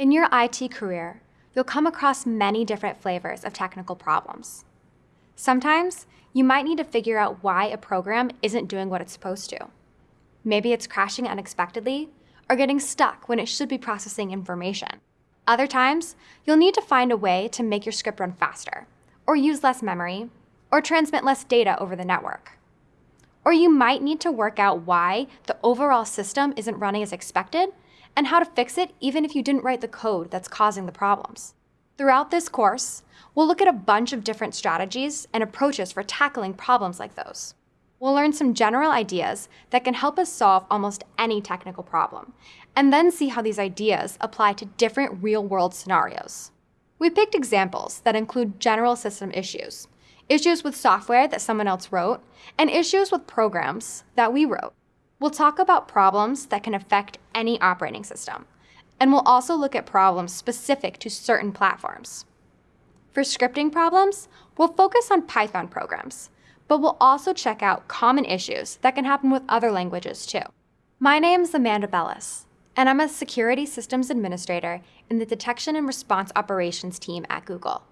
In your IT career, you'll come across many different flavors of technical problems. Sometimes, you might need to figure out why a program isn't doing what it's supposed to. Maybe it's crashing unexpectedly or getting stuck when it should be processing information. Other times, you'll need to find a way to make your script run faster, or use less memory, or transmit less data over the network. Or you might need to work out why the overall system isn't running as expected and how to fix it even if you didn't write the code that's causing the problems. Throughout this course, we'll look at a bunch of different strategies and approaches for tackling problems like those. We'll learn some general ideas that can help us solve almost any technical problem, and then see how these ideas apply to different real-world scenarios. We picked examples that include general system issues, issues with software that someone else wrote, and issues with programs that we wrote. We'll talk about problems that can affect any operating system, and we'll also look at problems specific to certain platforms. For scripting problems, we'll focus on Python programs, but we'll also check out common issues that can happen with other languages too. My name is Amanda Bellis, and I'm a Security Systems Administrator in the Detection and Response Operations team at Google.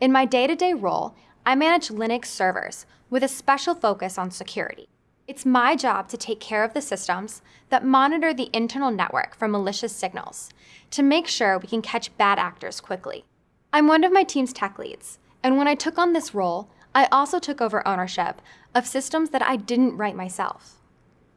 In my day-to-day -day role, I manage Linux servers with a special focus on security. It's my job to take care of the systems that monitor the internal network for malicious signals to make sure we can catch bad actors quickly. I'm one of my team's tech leads, and when I took on this role, I also took over ownership of systems that I didn't write myself.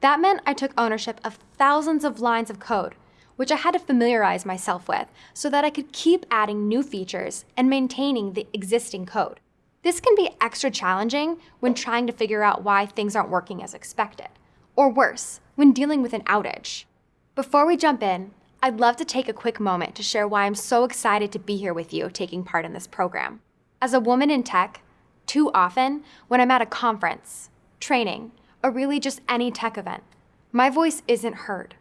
That meant I took ownership of thousands of lines of code, which I had to familiarize myself with so that I could keep adding new features and maintaining the existing code. This can be extra challenging when trying to figure out why things aren't working as expected, or worse, when dealing with an outage. Before we jump in, I'd love to take a quick moment to share why I'm so excited to be here with you taking part in this program. As a woman in tech, too often, when I'm at a conference, training, or really just any tech event, my voice isn't heard.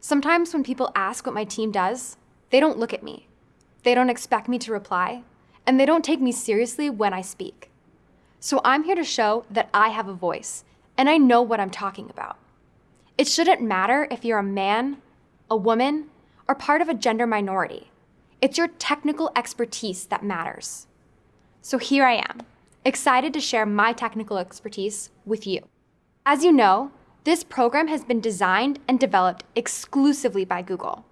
Sometimes when people ask what my team does, they don't look at me. They don't expect me to reply, and they don't take me seriously when I speak. So I'm here to show that I have a voice, and I know what I'm talking about. It shouldn't matter if you're a man, a woman, or part of a gender minority. It's your technical expertise that matters. So here I am, excited to share my technical expertise with you. As you know, this program has been designed and developed exclusively by Google,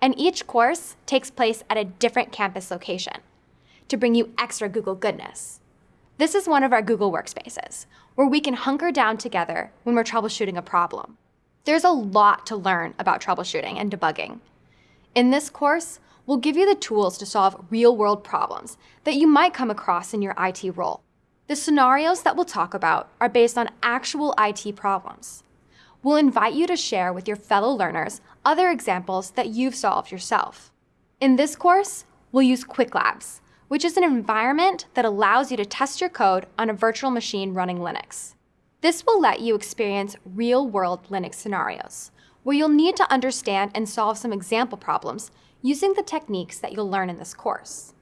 and each course takes place at a different campus location to bring you extra Google goodness. This is one of our Google workspaces, where we can hunker down together when we're troubleshooting a problem. There's a lot to learn about troubleshooting and debugging. In this course, we'll give you the tools to solve real-world problems that you might come across in your IT role. The scenarios that we'll talk about are based on actual IT problems. We'll invite you to share with your fellow learners other examples that you've solved yourself. In this course, we'll use Qwiklabs, which is an environment that allows you to test your code on a virtual machine running Linux. This will let you experience real-world Linux scenarios, where you'll need to understand and solve some example problems using the techniques that you'll learn in this course.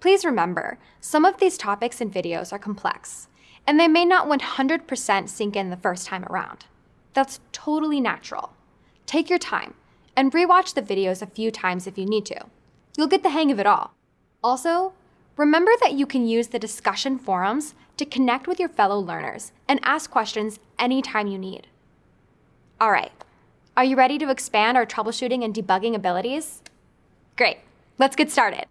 Please remember, some of these topics and videos are complex, and they may not 100% sink in the first time around. That's totally natural. Take your time and rewatch the videos a few times if you need to. You'll get the hang of it all. Also, remember that you can use the discussion forums to connect with your fellow learners and ask questions anytime you need. All right, are you ready to expand our troubleshooting and debugging abilities? Great, let's get started.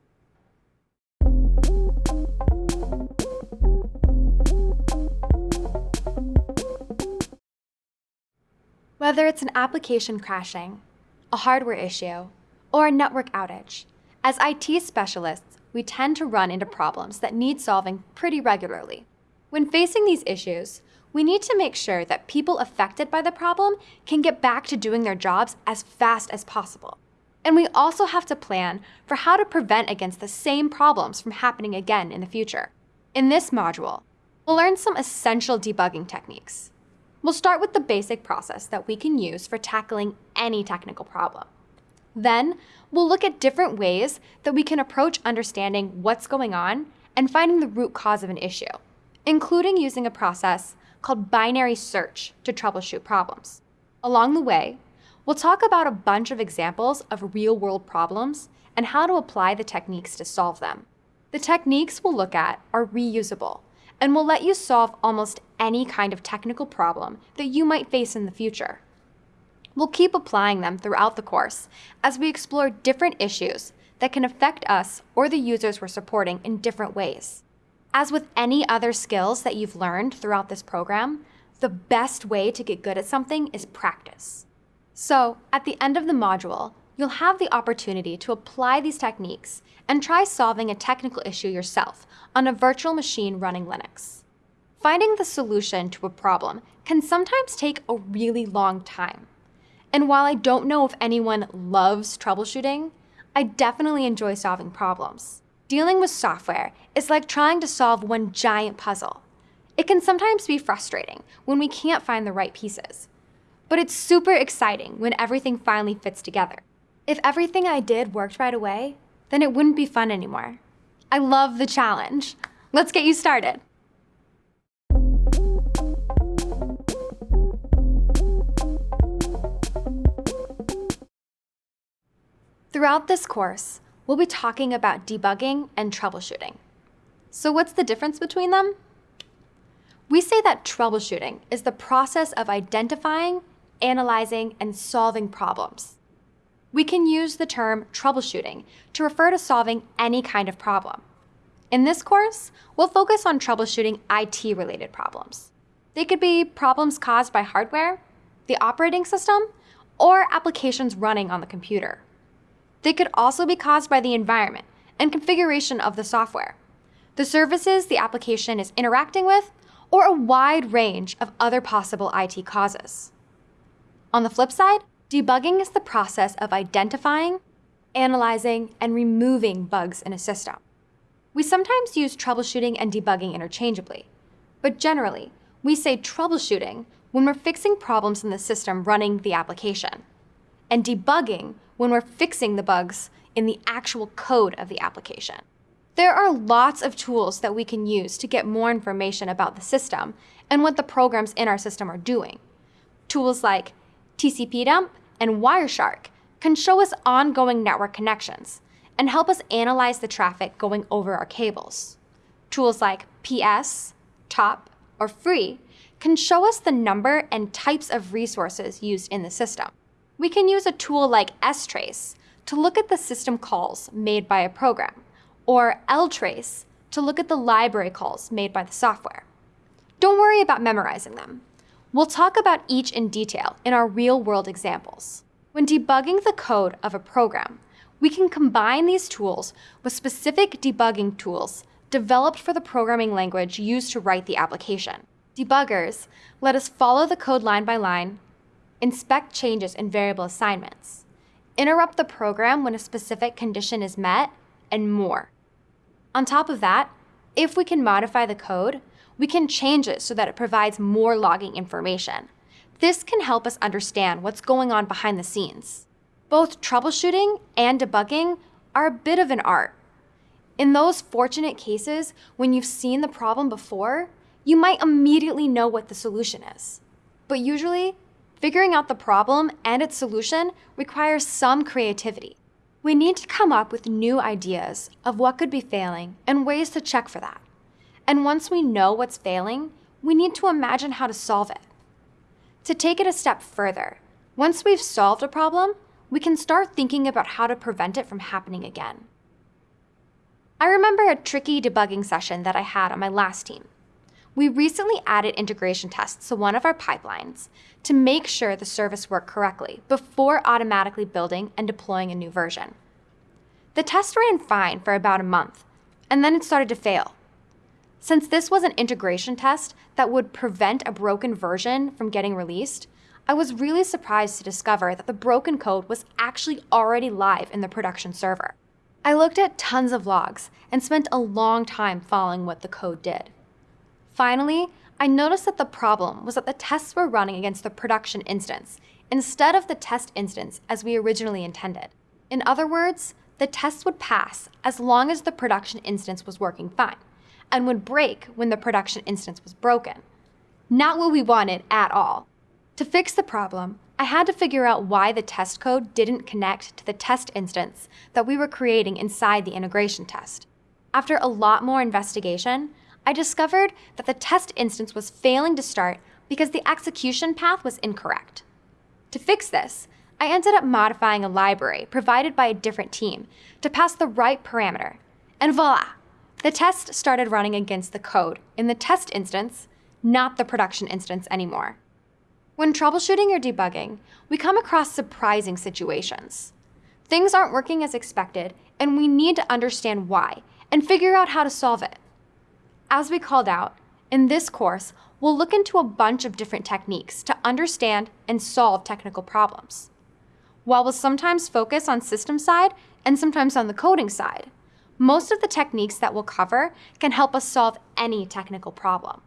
Whether it's an application crashing, a hardware issue, or a network outage, as IT specialists, we tend to run into problems that need solving pretty regularly. When facing these issues, we need to make sure that people affected by the problem can get back to doing their jobs as fast as possible. And we also have to plan for how to prevent against the same problems from happening again in the future. In this module, we'll learn some essential debugging techniques. We'll start with the basic process that we can use for tackling any technical problem. Then, we'll look at different ways that we can approach understanding what's going on and finding the root cause of an issue, including using a process called binary search to troubleshoot problems. Along the way, We'll talk about a bunch of examples of real world problems and how to apply the techniques to solve them. The techniques we'll look at are reusable and will let you solve almost any kind of technical problem that you might face in the future. We'll keep applying them throughout the course as we explore different issues that can affect us or the users we're supporting in different ways. As with any other skills that you've learned throughout this program, the best way to get good at something is practice. So, at the end of the module, you'll have the opportunity to apply these techniques and try solving a technical issue yourself on a virtual machine running Linux. Finding the solution to a problem can sometimes take a really long time. And while I don't know if anyone loves troubleshooting, I definitely enjoy solving problems. Dealing with software is like trying to solve one giant puzzle. It can sometimes be frustrating when we can't find the right pieces. But it's super exciting when everything finally fits together. If everything I did worked right away, then it wouldn't be fun anymore. I love the challenge. Let's get you started. Throughout this course, we'll be talking about debugging and troubleshooting. So what's the difference between them? We say that troubleshooting is the process of identifying, analyzing, and solving problems. We can use the term troubleshooting to refer to solving any kind of problem. In this course, we'll focus on troubleshooting IT-related problems. They could be problems caused by hardware, the operating system, or applications running on the computer. They could also be caused by the environment and configuration of the software, the services the application is interacting with, or a wide range of other possible IT causes. On the flip side, debugging is the process of identifying, analyzing, and removing bugs in a system. We sometimes use troubleshooting and debugging interchangeably, but generally, we say troubleshooting when we're fixing problems in the system running the application, and debugging when we're fixing the bugs in the actual code of the application. There are lots of tools that we can use to get more information about the system and what the programs in our system are doing. Tools like TCP-dump and Wireshark can show us ongoing network connections and help us analyze the traffic going over our cables. Tools like PS, TOP, or Free can show us the number and types of resources used in the system. We can use a tool like strace to look at the system calls made by a program, or ltrace to look at the library calls made by the software. Don't worry about memorizing them. We'll talk about each in detail in our real-world examples. When debugging the code of a program, we can combine these tools with specific debugging tools developed for the programming language used to write the application. Debuggers let us follow the code line by line, inspect changes in variable assignments, interrupt the program when a specific condition is met, and more. On top of that, if we can modify the code, we can change it so that it provides more logging information. This can help us understand what's going on behind the scenes. Both troubleshooting and debugging are a bit of an art. In those fortunate cases when you've seen the problem before, you might immediately know what the solution is. But usually, figuring out the problem and its solution requires some creativity. We need to come up with new ideas of what could be failing and ways to check for that. And once we know what's failing, we need to imagine how to solve it. To take it a step further, once we've solved a problem, we can start thinking about how to prevent it from happening again. I remember a tricky debugging session that I had on my last team. We recently added integration tests to one of our pipelines to make sure the service worked correctly before automatically building and deploying a new version. The test ran fine for about a month, and then it started to fail. Since this was an integration test that would prevent a broken version from getting released, I was really surprised to discover that the broken code was actually already live in the production server. I looked at tons of logs and spent a long time following what the code did. Finally, I noticed that the problem was that the tests were running against the production instance instead of the test instance as we originally intended. In other words, the tests would pass as long as the production instance was working fine, and would break when the production instance was broken. Not what we wanted at all. To fix the problem, I had to figure out why the test code didn't connect to the test instance that we were creating inside the integration test. After a lot more investigation, I discovered that the test instance was failing to start because the execution path was incorrect. To fix this, I ended up modifying a library provided by a different team to pass the right parameter, and voila! The test started running against the code in the test instance, not the production instance anymore. When troubleshooting or debugging, we come across surprising situations. Things aren't working as expected, and we need to understand why and figure out how to solve it. As we called out, in this course, we'll look into a bunch of different techniques to understand and solve technical problems. While we'll sometimes focus on system side and sometimes on the coding side, most of the techniques that we'll cover can help us solve any technical problem.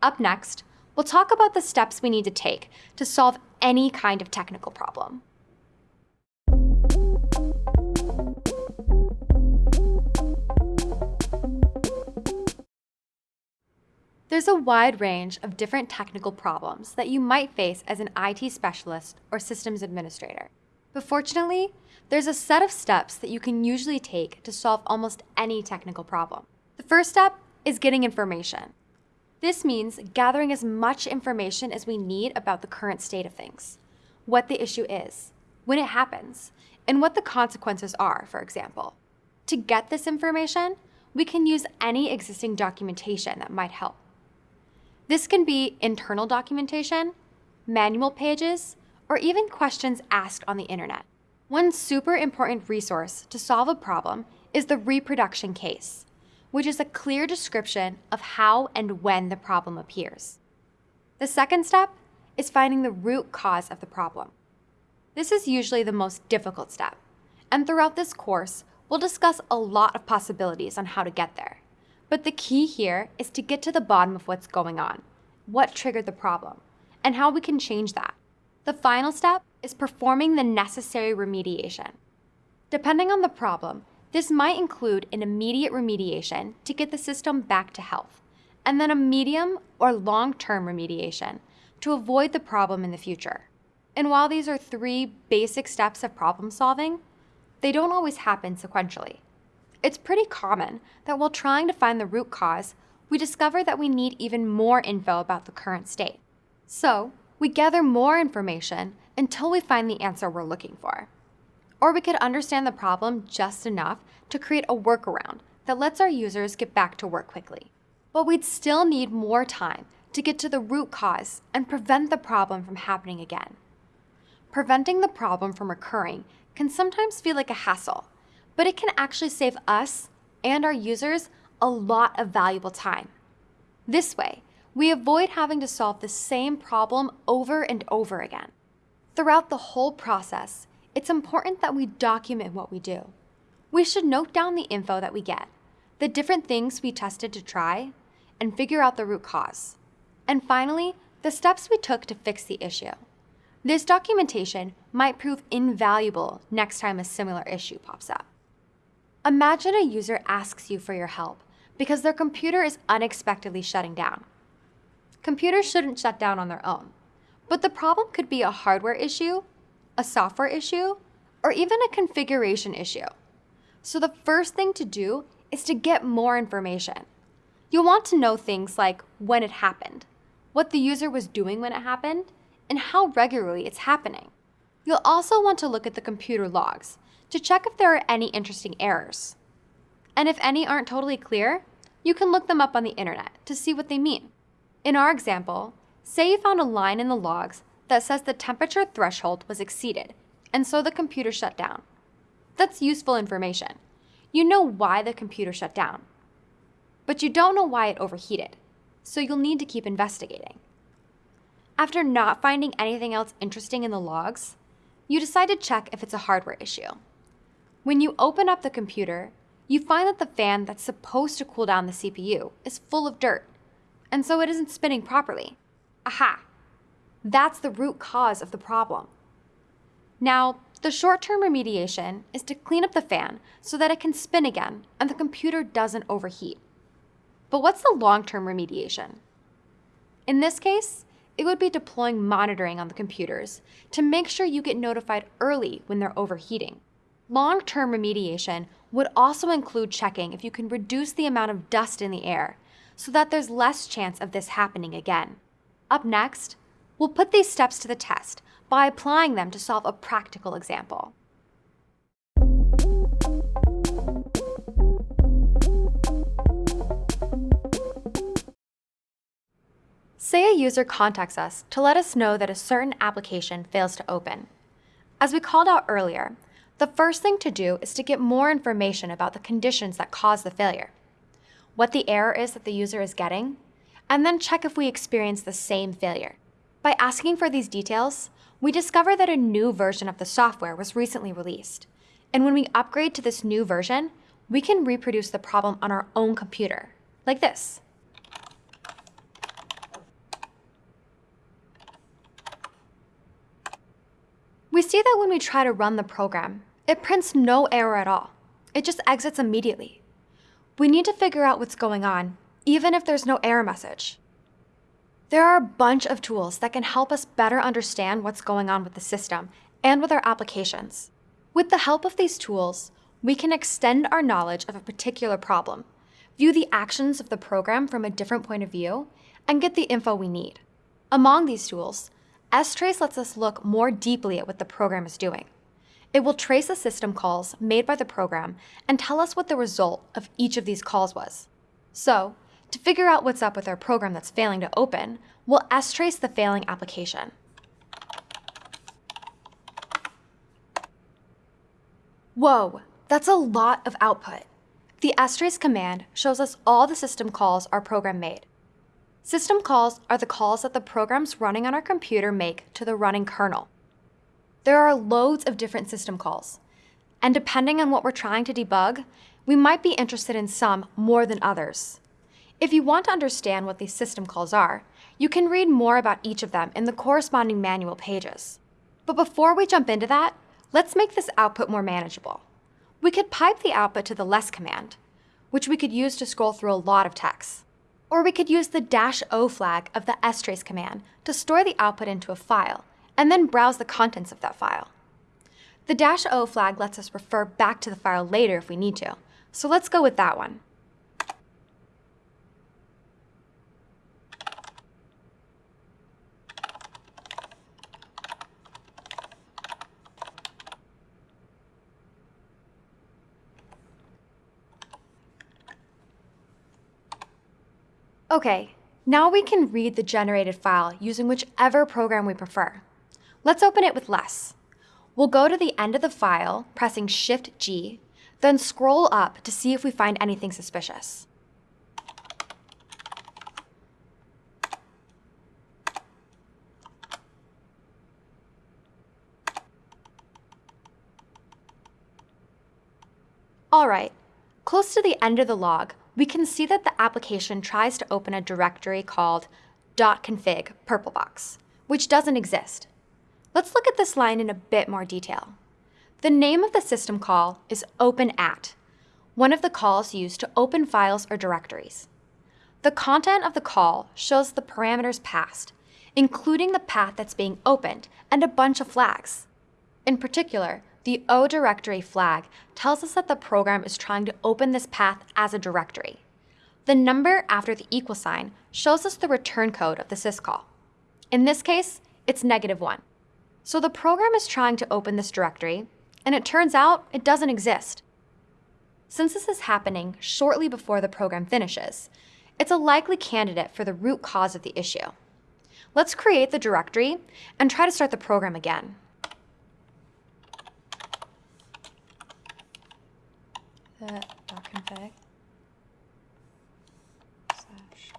Up next, we'll talk about the steps we need to take to solve any kind of technical problem. There's a wide range of different technical problems that you might face as an IT specialist or systems administrator. But fortunately, there's a set of steps that you can usually take to solve almost any technical problem. The first step is getting information. This means gathering as much information as we need about the current state of things, what the issue is, when it happens, and what the consequences are, for example. To get this information, we can use any existing documentation that might help. This can be internal documentation, manual pages, or even questions asked on the internet. One super important resource to solve a problem is the reproduction case which is a clear description of how and when the problem appears. The second step is finding the root cause of the problem. This is usually the most difficult step, and throughout this course, we'll discuss a lot of possibilities on how to get there. But the key here is to get to the bottom of what's going on, what triggered the problem, and how we can change that. The final step is performing the necessary remediation. Depending on the problem, this might include an immediate remediation to get the system back to health, and then a medium or long-term remediation to avoid the problem in the future. And while these are three basic steps of problem solving, they don't always happen sequentially. It's pretty common that while trying to find the root cause, we discover that we need even more info about the current state. So, we gather more information until we find the answer we're looking for. Or we could understand the problem just enough to create a workaround that lets our users get back to work quickly. But we'd still need more time to get to the root cause and prevent the problem from happening again. Preventing the problem from occurring can sometimes feel like a hassle, but it can actually save us and our users a lot of valuable time. This way, we avoid having to solve the same problem over and over again. Throughout the whole process, it's important that we document what we do. We should note down the info that we get, the different things we tested to try, and figure out the root cause. And finally, the steps we took to fix the issue. This documentation might prove invaluable next time a similar issue pops up. Imagine a user asks you for your help because their computer is unexpectedly shutting down. Computers shouldn't shut down on their own, but the problem could be a hardware issue a software issue, or even a configuration issue. So the first thing to do is to get more information. You'll want to know things like when it happened, what the user was doing when it happened, and how regularly it's happening. You'll also want to look at the computer logs to check if there are any interesting errors. And if any aren't totally clear, you can look them up on the internet to see what they mean. In our example, say you found a line in the logs that says the temperature threshold was exceeded, and so the computer shut down. That's useful information. You know why the computer shut down. But you don't know why it overheated, so you'll need to keep investigating. After not finding anything else interesting in the logs, you decide to check if it's a hardware issue. When you open up the computer, you find that the fan that's supposed to cool down the CPU is full of dirt, and so it isn't spinning properly. Aha! That's the root cause of the problem. Now, the short-term remediation is to clean up the fan so that it can spin again and the computer doesn't overheat. But what's the long-term remediation? In this case, it would be deploying monitoring on the computers to make sure you get notified early when they're overheating. Long-term remediation would also include checking if you can reduce the amount of dust in the air so that there's less chance of this happening again. Up next, we'll put these steps to the test by applying them to solve a practical example. Say a user contacts us to let us know that a certain application fails to open. As we called out earlier, the first thing to do is to get more information about the conditions that cause the failure, what the error is that the user is getting, and then check if we experience the same failure. By asking for these details, we discover that a new version of the software was recently released. And when we upgrade to this new version, we can reproduce the problem on our own computer, like this. We see that when we try to run the program, it prints no error at all. It just exits immediately. We need to figure out what's going on, even if there's no error message. There are a bunch of tools that can help us better understand what's going on with the system and with our applications. With the help of these tools, we can extend our knowledge of a particular problem, view the actions of the program from a different point of view, and get the info we need. Among these tools, strace lets us look more deeply at what the program is doing. It will trace the system calls made by the program and tell us what the result of each of these calls was. So, to figure out what's up with our program that's failing to open, we'll strace the failing application. Whoa, that's a lot of output. The strace command shows us all the system calls our program made. System calls are the calls that the programs running on our computer make to the running kernel. There are loads of different system calls, and depending on what we're trying to debug, we might be interested in some more than others. If you want to understand what these system calls are, you can read more about each of them in the corresponding manual pages. But before we jump into that, let's make this output more manageable. We could pipe the output to the less command, which we could use to scroll through a lot of text. Or we could use the dash O flag of the strace command to store the output into a file, and then browse the contents of that file. The dash O flag lets us refer back to the file later if we need to, so let's go with that one. Okay, now we can read the generated file using whichever program we prefer. Let's open it with less. We'll go to the end of the file, pressing Shift-G, then scroll up to see if we find anything suspicious. All right, close to the end of the log, we can see that the application tries to open a directory called .config purplebox, which doesn't exist. Let's look at this line in a bit more detail. The name of the system call is openat, one of the calls used to open files or directories. The content of the call shows the parameters passed, including the path that's being opened and a bunch of flags. In particular, the O directory flag tells us that the program is trying to open this path as a directory. The number after the equal sign shows us the return code of the syscall. In this case, it's negative 1. So the program is trying to open this directory, and it turns out it doesn't exist. Since this is happening shortly before the program finishes, it's a likely candidate for the root cause of the issue. Let's create the directory and try to start the program again. config slash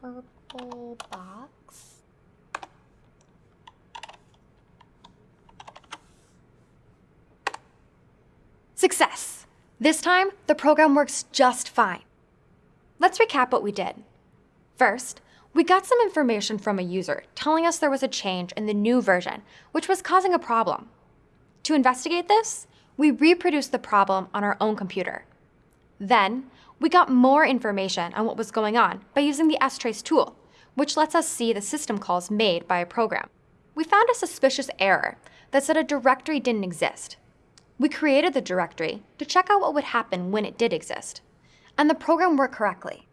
purple box Success! This time, the program works just fine. Let's recap what we did. First, we got some information from a user telling us there was a change in the new version, which was causing a problem. To investigate this, we reproduced the problem on our own computer. Then, we got more information on what was going on by using the strace tool, which lets us see the system calls made by a program. We found a suspicious error that said a directory didn't exist. We created the directory to check out what would happen when it did exist, and the program worked correctly.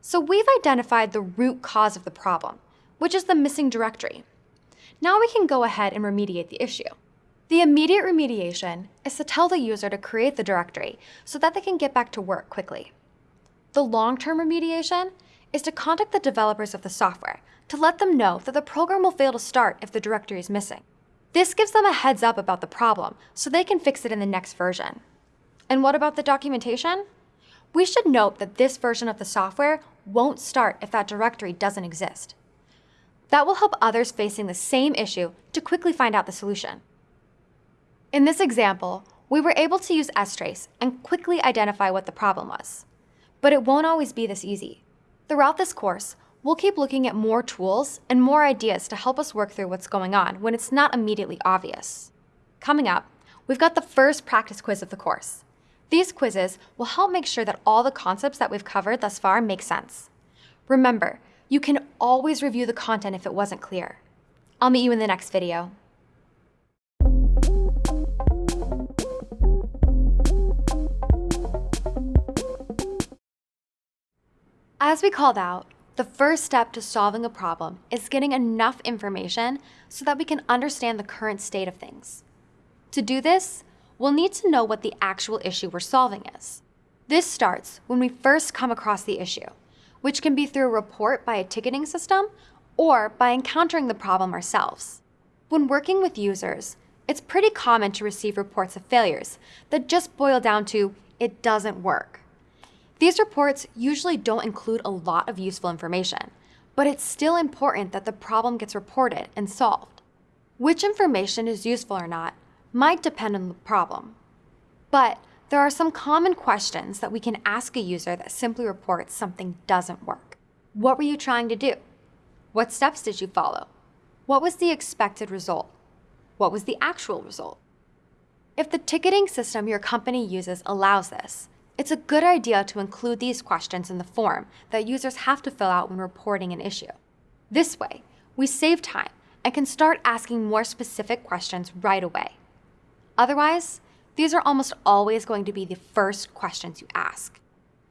So we've identified the root cause of the problem, which is the missing directory. Now we can go ahead and remediate the issue. The immediate remediation is to tell the user to create the directory so that they can get back to work quickly. The long-term remediation is to contact the developers of the software to let them know that the program will fail to start if the directory is missing. This gives them a heads up about the problem so they can fix it in the next version. And what about the documentation? We should note that this version of the software won't start if that directory doesn't exist. That will help others facing the same issue to quickly find out the solution. In this example, we were able to use strace and quickly identify what the problem was. But it won't always be this easy. Throughout this course, we'll keep looking at more tools and more ideas to help us work through what's going on when it's not immediately obvious. Coming up, we've got the first practice quiz of the course. These quizzes will help make sure that all the concepts that we've covered thus far make sense. Remember, you can always review the content if it wasn't clear. I'll meet you in the next video. As we called out, the first step to solving a problem is getting enough information so that we can understand the current state of things. To do this, we'll need to know what the actual issue we're solving is. This starts when we first come across the issue which can be through a report by a ticketing system or by encountering the problem ourselves. When working with users, it's pretty common to receive reports of failures that just boil down to, it doesn't work. These reports usually don't include a lot of useful information, but it's still important that the problem gets reported and solved. Which information is useful or not might depend on the problem. But there are some common questions that we can ask a user that simply reports something doesn't work. What were you trying to do? What steps did you follow? What was the expected result? What was the actual result? If the ticketing system your company uses allows this, it's a good idea to include these questions in the form that users have to fill out when reporting an issue. This way, we save time and can start asking more specific questions right away. Otherwise, these are almost always going to be the first questions you ask.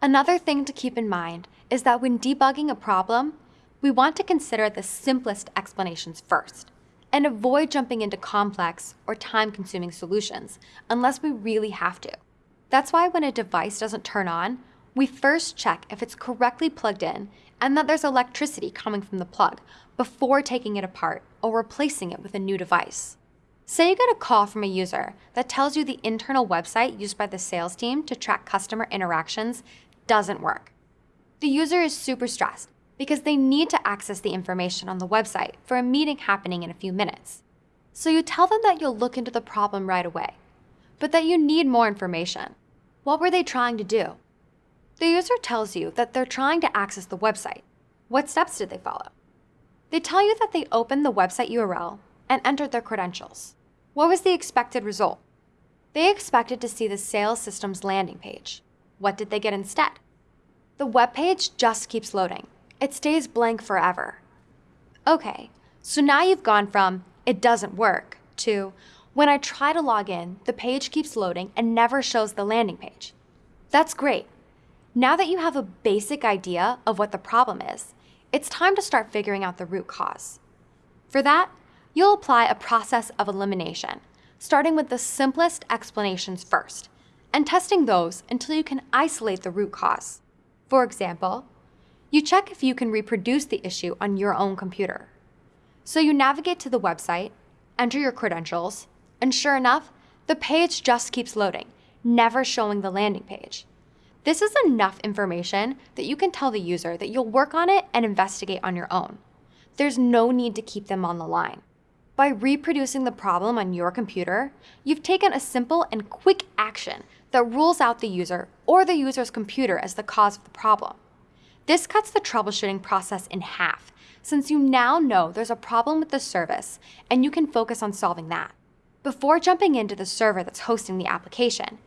Another thing to keep in mind is that when debugging a problem, we want to consider the simplest explanations first and avoid jumping into complex or time-consuming solutions unless we really have to. That's why when a device doesn't turn on, we first check if it's correctly plugged in and that there's electricity coming from the plug before taking it apart or replacing it with a new device. Say you get a call from a user that tells you the internal website used by the sales team to track customer interactions doesn't work. The user is super stressed because they need to access the information on the website for a meeting happening in a few minutes. So you tell them that you'll look into the problem right away, but that you need more information. What were they trying to do? The user tells you that they're trying to access the website. What steps did they follow? They tell you that they opened the website URL and entered their credentials. What was the expected result? They expected to see the sales system's landing page. What did they get instead? The web page just keeps loading. It stays blank forever. Okay, so now you've gone from it doesn't work to when I try to log in, the page keeps loading and never shows the landing page. That's great. Now that you have a basic idea of what the problem is, it's time to start figuring out the root cause. For that, you'll apply a process of elimination, starting with the simplest explanations first, and testing those until you can isolate the root cause. For example, you check if you can reproduce the issue on your own computer. So you navigate to the website, enter your credentials, and sure enough, the page just keeps loading, never showing the landing page. This is enough information that you can tell the user that you'll work on it and investigate on your own. There's no need to keep them on the line. By reproducing the problem on your computer, you've taken a simple and quick action that rules out the user or the user's computer as the cause of the problem. This cuts the troubleshooting process in half, since you now know there's a problem with the service and you can focus on solving that. Before jumping into the server that's hosting the application,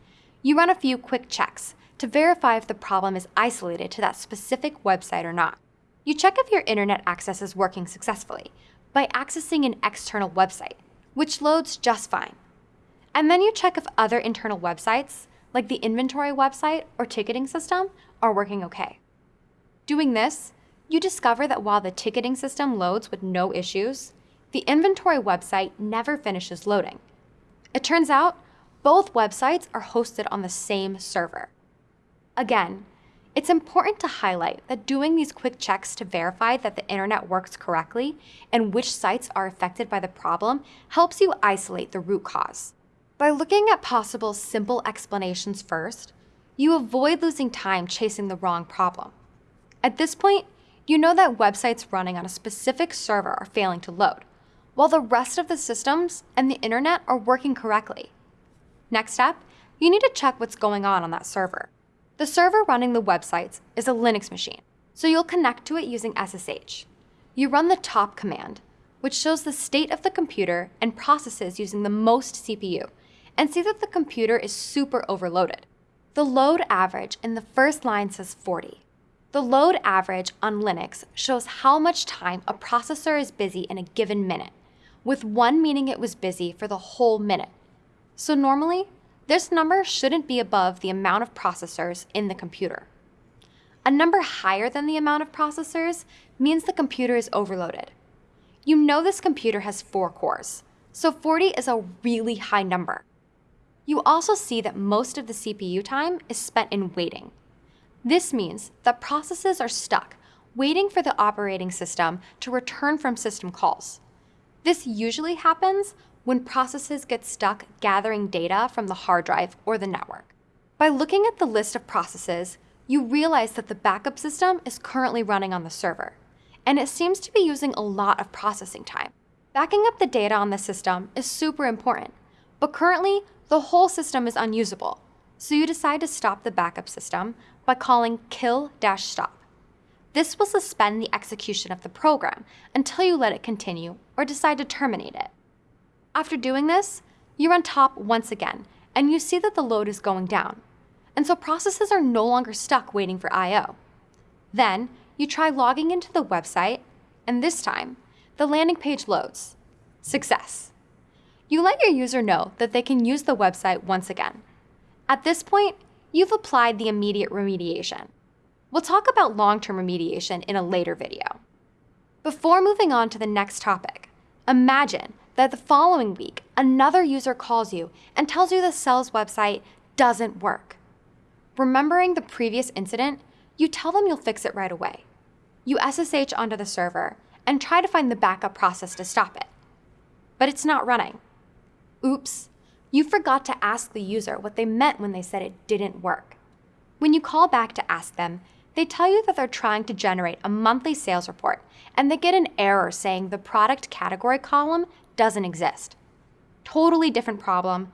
you run a few quick checks to verify if the problem is isolated to that specific website or not. You check if your internet access is working successfully by accessing an external website, which loads just fine. And then you check if other internal websites, like the inventory website or ticketing system, are working okay. Doing this, you discover that while the ticketing system loads with no issues, the inventory website never finishes loading. It turns out both websites are hosted on the same server. Again, it's important to highlight that doing these quick checks to verify that the internet works correctly and which sites are affected by the problem helps you isolate the root cause. By looking at possible simple explanations first, you avoid losing time chasing the wrong problem. At this point, you know that websites running on a specific server are failing to load, while the rest of the systems and the internet are working correctly. Next step, you need to check what's going on on that server. The server running the websites is a Linux machine, so you'll connect to it using SSH. You run the top command, which shows the state of the computer and processes using the most CPU, and see that the computer is super overloaded. The load average in the first line says 40. The load average on Linux shows how much time a processor is busy in a given minute, with one meaning it was busy for the whole minute. So normally, this number shouldn't be above the amount of processors in the computer. A number higher than the amount of processors means the computer is overloaded. You know this computer has four cores, so 40 is a really high number. You also see that most of the CPU time is spent in waiting. This means that processes are stuck, waiting for the operating system to return from system calls. This usually happens when processes get stuck gathering data from the hard drive or the network. By looking at the list of processes, you realize that the backup system is currently running on the server, and it seems to be using a lot of processing time. Backing up the data on the system is super important, but currently the whole system is unusable, so you decide to stop the backup system by calling kill-stop. This will suspend the execution of the program until you let it continue or decide to terminate it. After doing this, you run top once again, and you see that the load is going down. And so processes are no longer stuck waiting for I.O. Then, you try logging into the website, and this time, the landing page loads. Success. You let your user know that they can use the website once again. At this point, you've applied the immediate remediation. We'll talk about long-term remediation in a later video. Before moving on to the next topic, imagine that the following week, another user calls you and tells you the Cells website doesn't work. Remembering the previous incident, you tell them you'll fix it right away. You SSH onto the server and try to find the backup process to stop it. But it's not running. Oops, you forgot to ask the user what they meant when they said it didn't work. When you call back to ask them, they tell you that they're trying to generate a monthly sales report and they get an error saying the product category column doesn't exist. Totally different problem,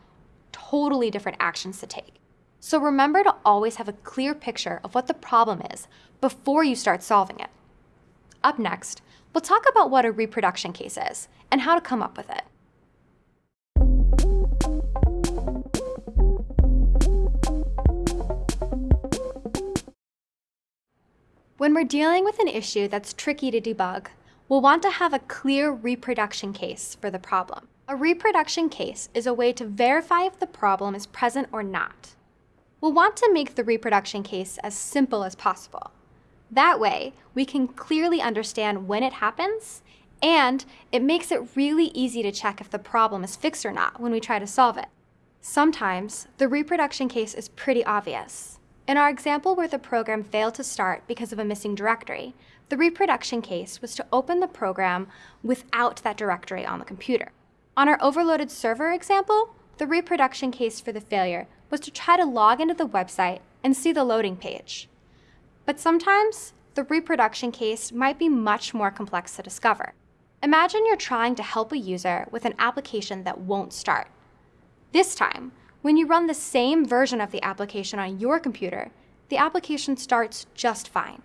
totally different actions to take. So remember to always have a clear picture of what the problem is before you start solving it. Up next, we'll talk about what a reproduction case is and how to come up with it. When we're dealing with an issue that's tricky to debug, we'll want to have a clear reproduction case for the problem. A reproduction case is a way to verify if the problem is present or not. We'll want to make the reproduction case as simple as possible. That way, we can clearly understand when it happens, and it makes it really easy to check if the problem is fixed or not when we try to solve it. Sometimes, the reproduction case is pretty obvious. In our example where the program failed to start because of a missing directory, the reproduction case was to open the program without that directory on the computer. On our overloaded server example, the reproduction case for the failure was to try to log into the website and see the loading page. But sometimes, the reproduction case might be much more complex to discover. Imagine you're trying to help a user with an application that won't start. This time, when you run the same version of the application on your computer, the application starts just fine.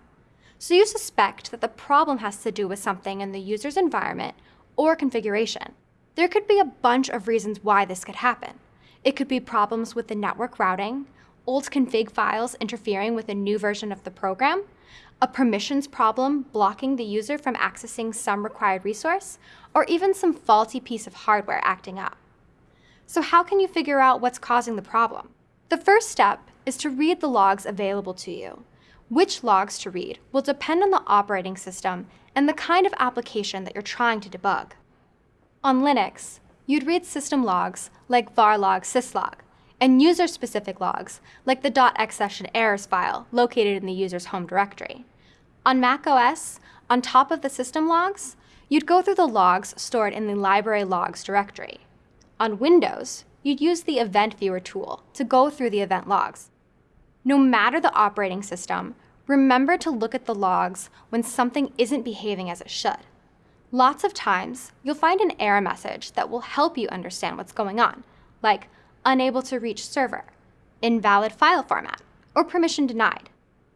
So you suspect that the problem has to do with something in the user's environment or configuration. There could be a bunch of reasons why this could happen. It could be problems with the network routing, old config files interfering with a new version of the program, a permissions problem blocking the user from accessing some required resource, or even some faulty piece of hardware acting up. So how can you figure out what's causing the problem? The first step is to read the logs available to you. Which logs to read will depend on the operating system and the kind of application that you're trying to debug. On Linux, you'd read system logs like var varlog syslog, and user-specific logs like the .xsession errors file located in the user's home directory. On macOS, on top of the system logs, you'd go through the logs stored in the library logs directory. On Windows, you'd use the Event Viewer tool to go through the event logs. No matter the operating system, remember to look at the logs when something isn't behaving as it should. Lots of times, you'll find an error message that will help you understand what's going on, like unable to reach server, invalid file format, or permission denied.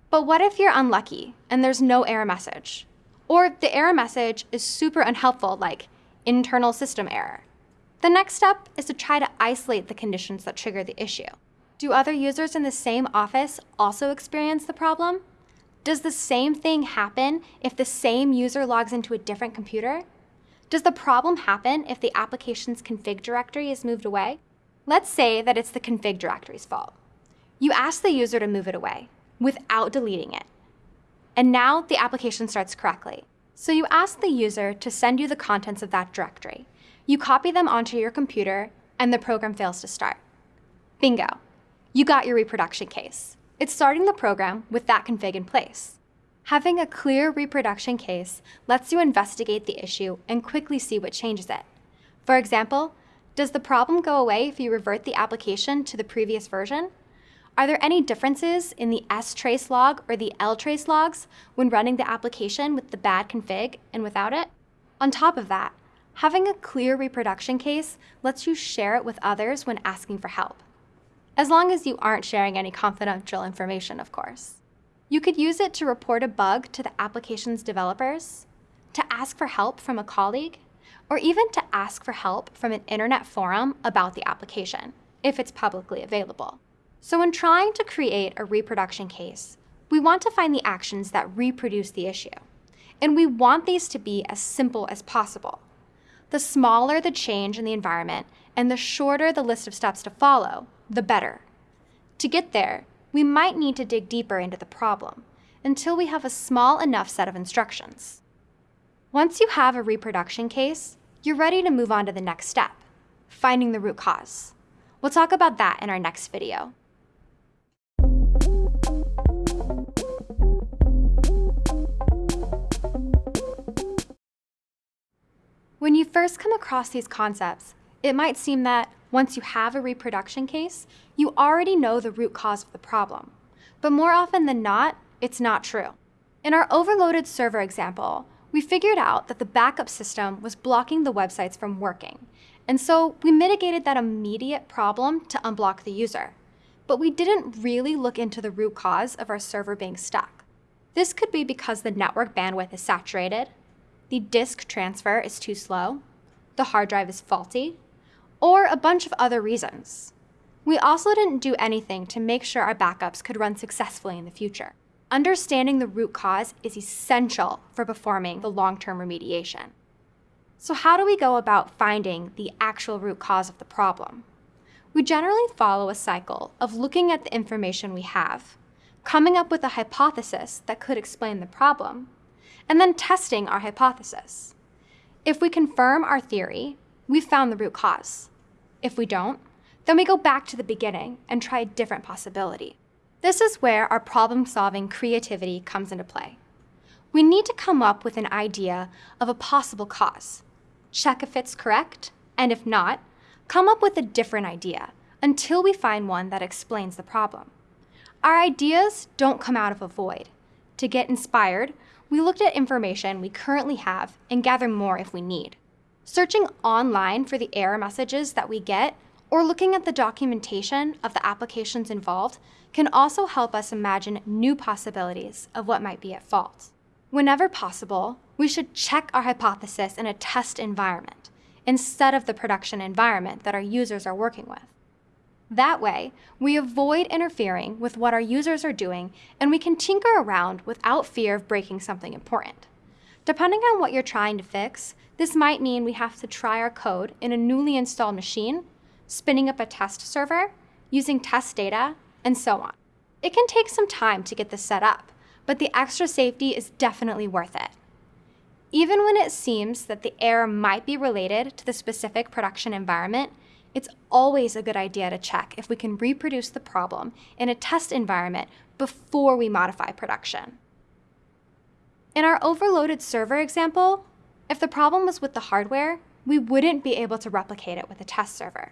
But what if you're unlucky and there's no error message? Or the error message is super unhelpful, like internal system error. The next step is to try to isolate the conditions that trigger the issue. Do other users in the same office also experience the problem? Does the same thing happen if the same user logs into a different computer? Does the problem happen if the application's config directory is moved away? Let's say that it's the config directory's fault. You ask the user to move it away without deleting it. And now the application starts correctly. So you ask the user to send you the contents of that directory. You copy them onto your computer, and the program fails to start. Bingo. You got your reproduction case. It's starting the program with that config in place. Having a clear reproduction case lets you investigate the issue and quickly see what changes it. For example, does the problem go away if you revert the application to the previous version? Are there any differences in the strace log or the ltrace logs when running the application with the bad config and without it? On top of that, Having a clear reproduction case lets you share it with others when asking for help. As long as you aren't sharing any confidential information, of course. You could use it to report a bug to the application's developers, to ask for help from a colleague, or even to ask for help from an internet forum about the application, if it's publicly available. So when trying to create a reproduction case, we want to find the actions that reproduce the issue. And we want these to be as simple as possible the smaller the change in the environment and the shorter the list of steps to follow, the better. To get there, we might need to dig deeper into the problem until we have a small enough set of instructions. Once you have a reproduction case, you're ready to move on to the next step, finding the root cause. We'll talk about that in our next video. When you first come across these concepts, it might seem that once you have a reproduction case, you already know the root cause of the problem. But more often than not, it's not true. In our overloaded server example, we figured out that the backup system was blocking the websites from working. And so we mitigated that immediate problem to unblock the user. But we didn't really look into the root cause of our server being stuck. This could be because the network bandwidth is saturated, the disk transfer is too slow, the hard drive is faulty, or a bunch of other reasons. We also didn't do anything to make sure our backups could run successfully in the future. Understanding the root cause is essential for performing the long-term remediation. So how do we go about finding the actual root cause of the problem? We generally follow a cycle of looking at the information we have, coming up with a hypothesis that could explain the problem, and then testing our hypothesis. If we confirm our theory, we've found the root cause. If we don't, then we go back to the beginning and try a different possibility. This is where our problem-solving creativity comes into play. We need to come up with an idea of a possible cause, check if it's correct, and if not, come up with a different idea until we find one that explains the problem. Our ideas don't come out of a void. To get inspired, we looked at information we currently have and gather more if we need. Searching online for the error messages that we get or looking at the documentation of the applications involved can also help us imagine new possibilities of what might be at fault. Whenever possible, we should check our hypothesis in a test environment instead of the production environment that our users are working with. That way, we avoid interfering with what our users are doing and we can tinker around without fear of breaking something important. Depending on what you're trying to fix, this might mean we have to try our code in a newly installed machine, spinning up a test server, using test data, and so on. It can take some time to get this set up, but the extra safety is definitely worth it. Even when it seems that the error might be related to the specific production environment, it's always a good idea to check if we can reproduce the problem in a test environment before we modify production. In our overloaded server example, if the problem was with the hardware, we wouldn't be able to replicate it with a test server.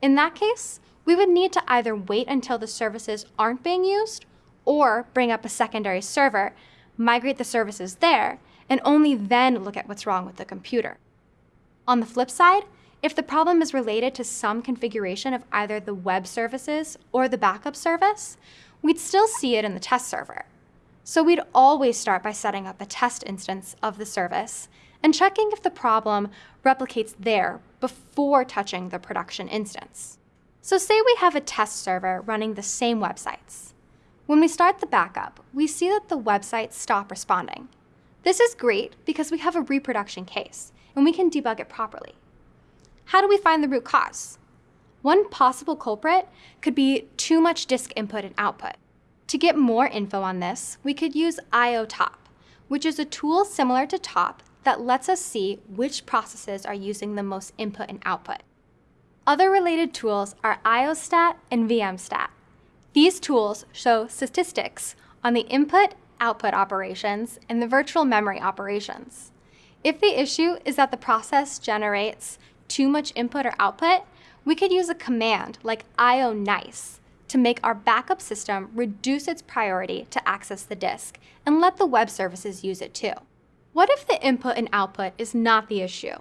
In that case, we would need to either wait until the services aren't being used or bring up a secondary server, migrate the services there, and only then look at what's wrong with the computer. On the flip side, if the problem is related to some configuration of either the web services or the backup service, we'd still see it in the test server. So we'd always start by setting up a test instance of the service and checking if the problem replicates there before touching the production instance. So say we have a test server running the same websites. When we start the backup, we see that the websites stop responding. This is great because we have a reproduction case, and we can debug it properly. How do we find the root cause? One possible culprit could be too much disk input and output. To get more info on this, we could use IOTop, which is a tool similar to TOP that lets us see which processes are using the most input and output. Other related tools are IOStat and VMstat. These tools show statistics on the input output operations and the virtual memory operations. If the issue is that the process generates too much input or output, we could use a command like ionice to make our backup system reduce its priority to access the disk and let the web services use it too. What if the input and output is not the issue?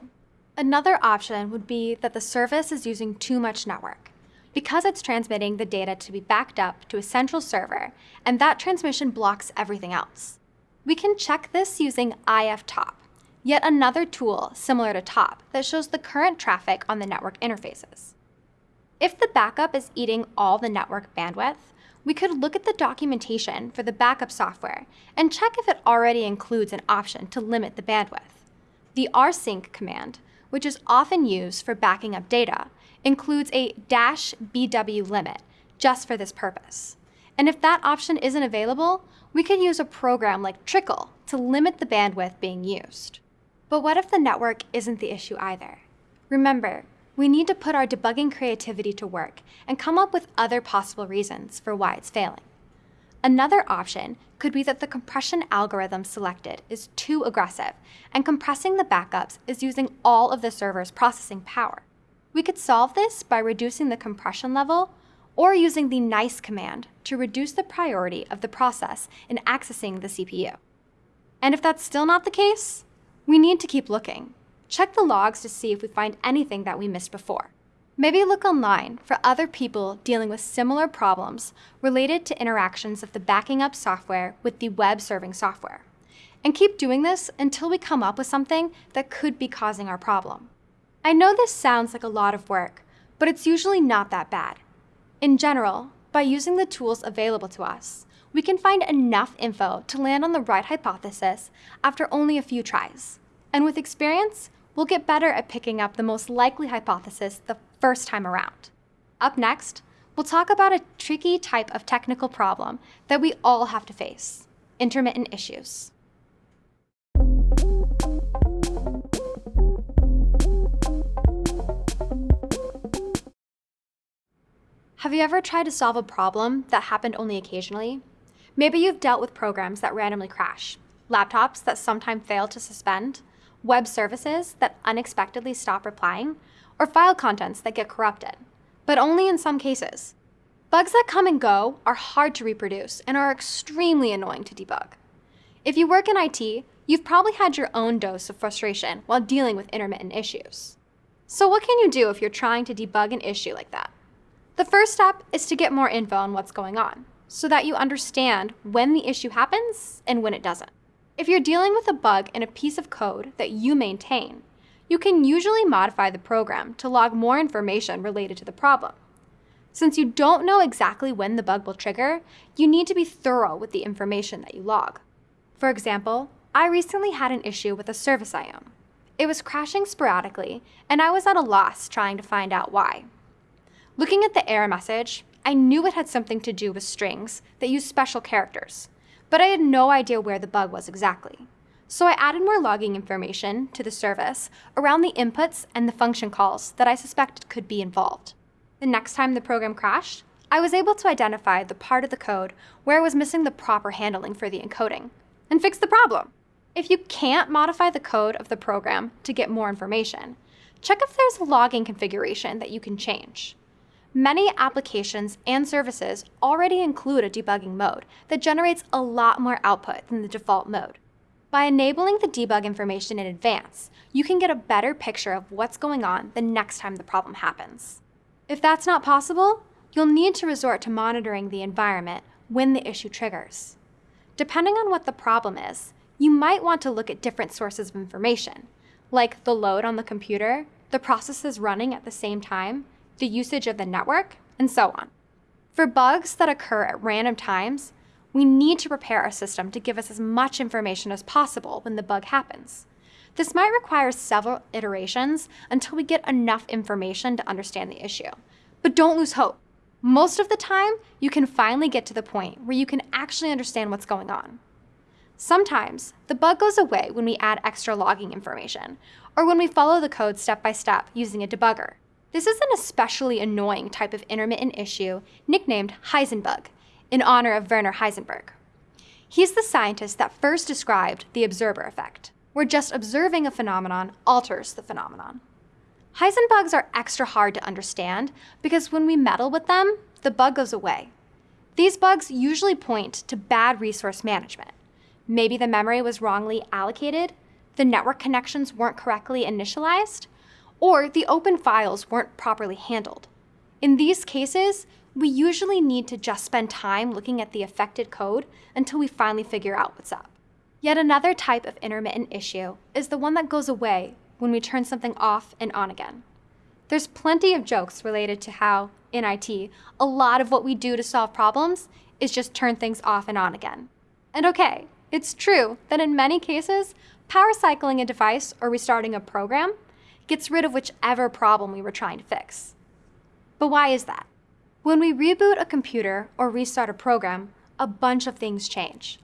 Another option would be that the service is using too much network because it's transmitting the data to be backed up to a central server, and that transmission blocks everything else. We can check this using iftop yet another tool similar to TOP that shows the current traffic on the network interfaces. If the backup is eating all the network bandwidth, we could look at the documentation for the backup software and check if it already includes an option to limit the bandwidth. The rsync command, which is often used for backing up data, includes a dash BW limit just for this purpose. And if that option isn't available, we could use a program like Trickle to limit the bandwidth being used. But what if the network isn't the issue either? Remember, we need to put our debugging creativity to work and come up with other possible reasons for why it's failing. Another option could be that the compression algorithm selected is too aggressive, and compressing the backups is using all of the server's processing power. We could solve this by reducing the compression level or using the nice command to reduce the priority of the process in accessing the CPU. And if that's still not the case, we need to keep looking. Check the logs to see if we find anything that we missed before. Maybe look online for other people dealing with similar problems related to interactions of the backing up software with the web serving software. And keep doing this until we come up with something that could be causing our problem. I know this sounds like a lot of work, but it's usually not that bad. In general, by using the tools available to us, we can find enough info to land on the right hypothesis after only a few tries. And with experience, we'll get better at picking up the most likely hypothesis the first time around. Up next, we'll talk about a tricky type of technical problem that we all have to face, intermittent issues. Have you ever tried to solve a problem that happened only occasionally? Maybe you've dealt with programs that randomly crash, laptops that sometimes fail to suspend, web services that unexpectedly stop replying, or file contents that get corrupted, but only in some cases. Bugs that come and go are hard to reproduce and are extremely annoying to debug. If you work in IT, you've probably had your own dose of frustration while dealing with intermittent issues. So what can you do if you're trying to debug an issue like that? The first step is to get more info on what's going on so that you understand when the issue happens and when it doesn't. If you're dealing with a bug in a piece of code that you maintain, you can usually modify the program to log more information related to the problem. Since you don't know exactly when the bug will trigger, you need to be thorough with the information that you log. For example, I recently had an issue with a service I own. It was crashing sporadically, and I was at a loss trying to find out why. Looking at the error message, I knew it had something to do with strings that use special characters, but I had no idea where the bug was exactly. So I added more logging information to the service around the inputs and the function calls that I suspected could be involved. The next time the program crashed, I was able to identify the part of the code where I was missing the proper handling for the encoding and fix the problem. If you can't modify the code of the program to get more information, check if there's a logging configuration that you can change. Many applications and services already include a debugging mode that generates a lot more output than the default mode. By enabling the debug information in advance, you can get a better picture of what's going on the next time the problem happens. If that's not possible, you'll need to resort to monitoring the environment when the issue triggers. Depending on what the problem is, you might want to look at different sources of information, like the load on the computer, the processes running at the same time, the usage of the network, and so on. For bugs that occur at random times, we need to prepare our system to give us as much information as possible when the bug happens. This might require several iterations until we get enough information to understand the issue. But don't lose hope. Most of the time, you can finally get to the point where you can actually understand what's going on. Sometimes, the bug goes away when we add extra logging information, or when we follow the code step by step using a debugger. This is an especially annoying type of intermittent issue nicknamed Heisenbug, in honor of Werner Heisenberg. He's the scientist that first described the observer effect where just observing a phenomenon alters the phenomenon. Heisenbugs are extra hard to understand because when we meddle with them, the bug goes away. These bugs usually point to bad resource management. Maybe the memory was wrongly allocated, the network connections weren't correctly initialized, or the open files weren't properly handled. In these cases, we usually need to just spend time looking at the affected code until we finally figure out what's up. Yet another type of intermittent issue is the one that goes away when we turn something off and on again. There's plenty of jokes related to how, in IT, a lot of what we do to solve problems is just turn things off and on again. And okay, it's true that in many cases, power cycling a device or restarting a program gets rid of whichever problem we were trying to fix. But why is that? When we reboot a computer or restart a program, a bunch of things change.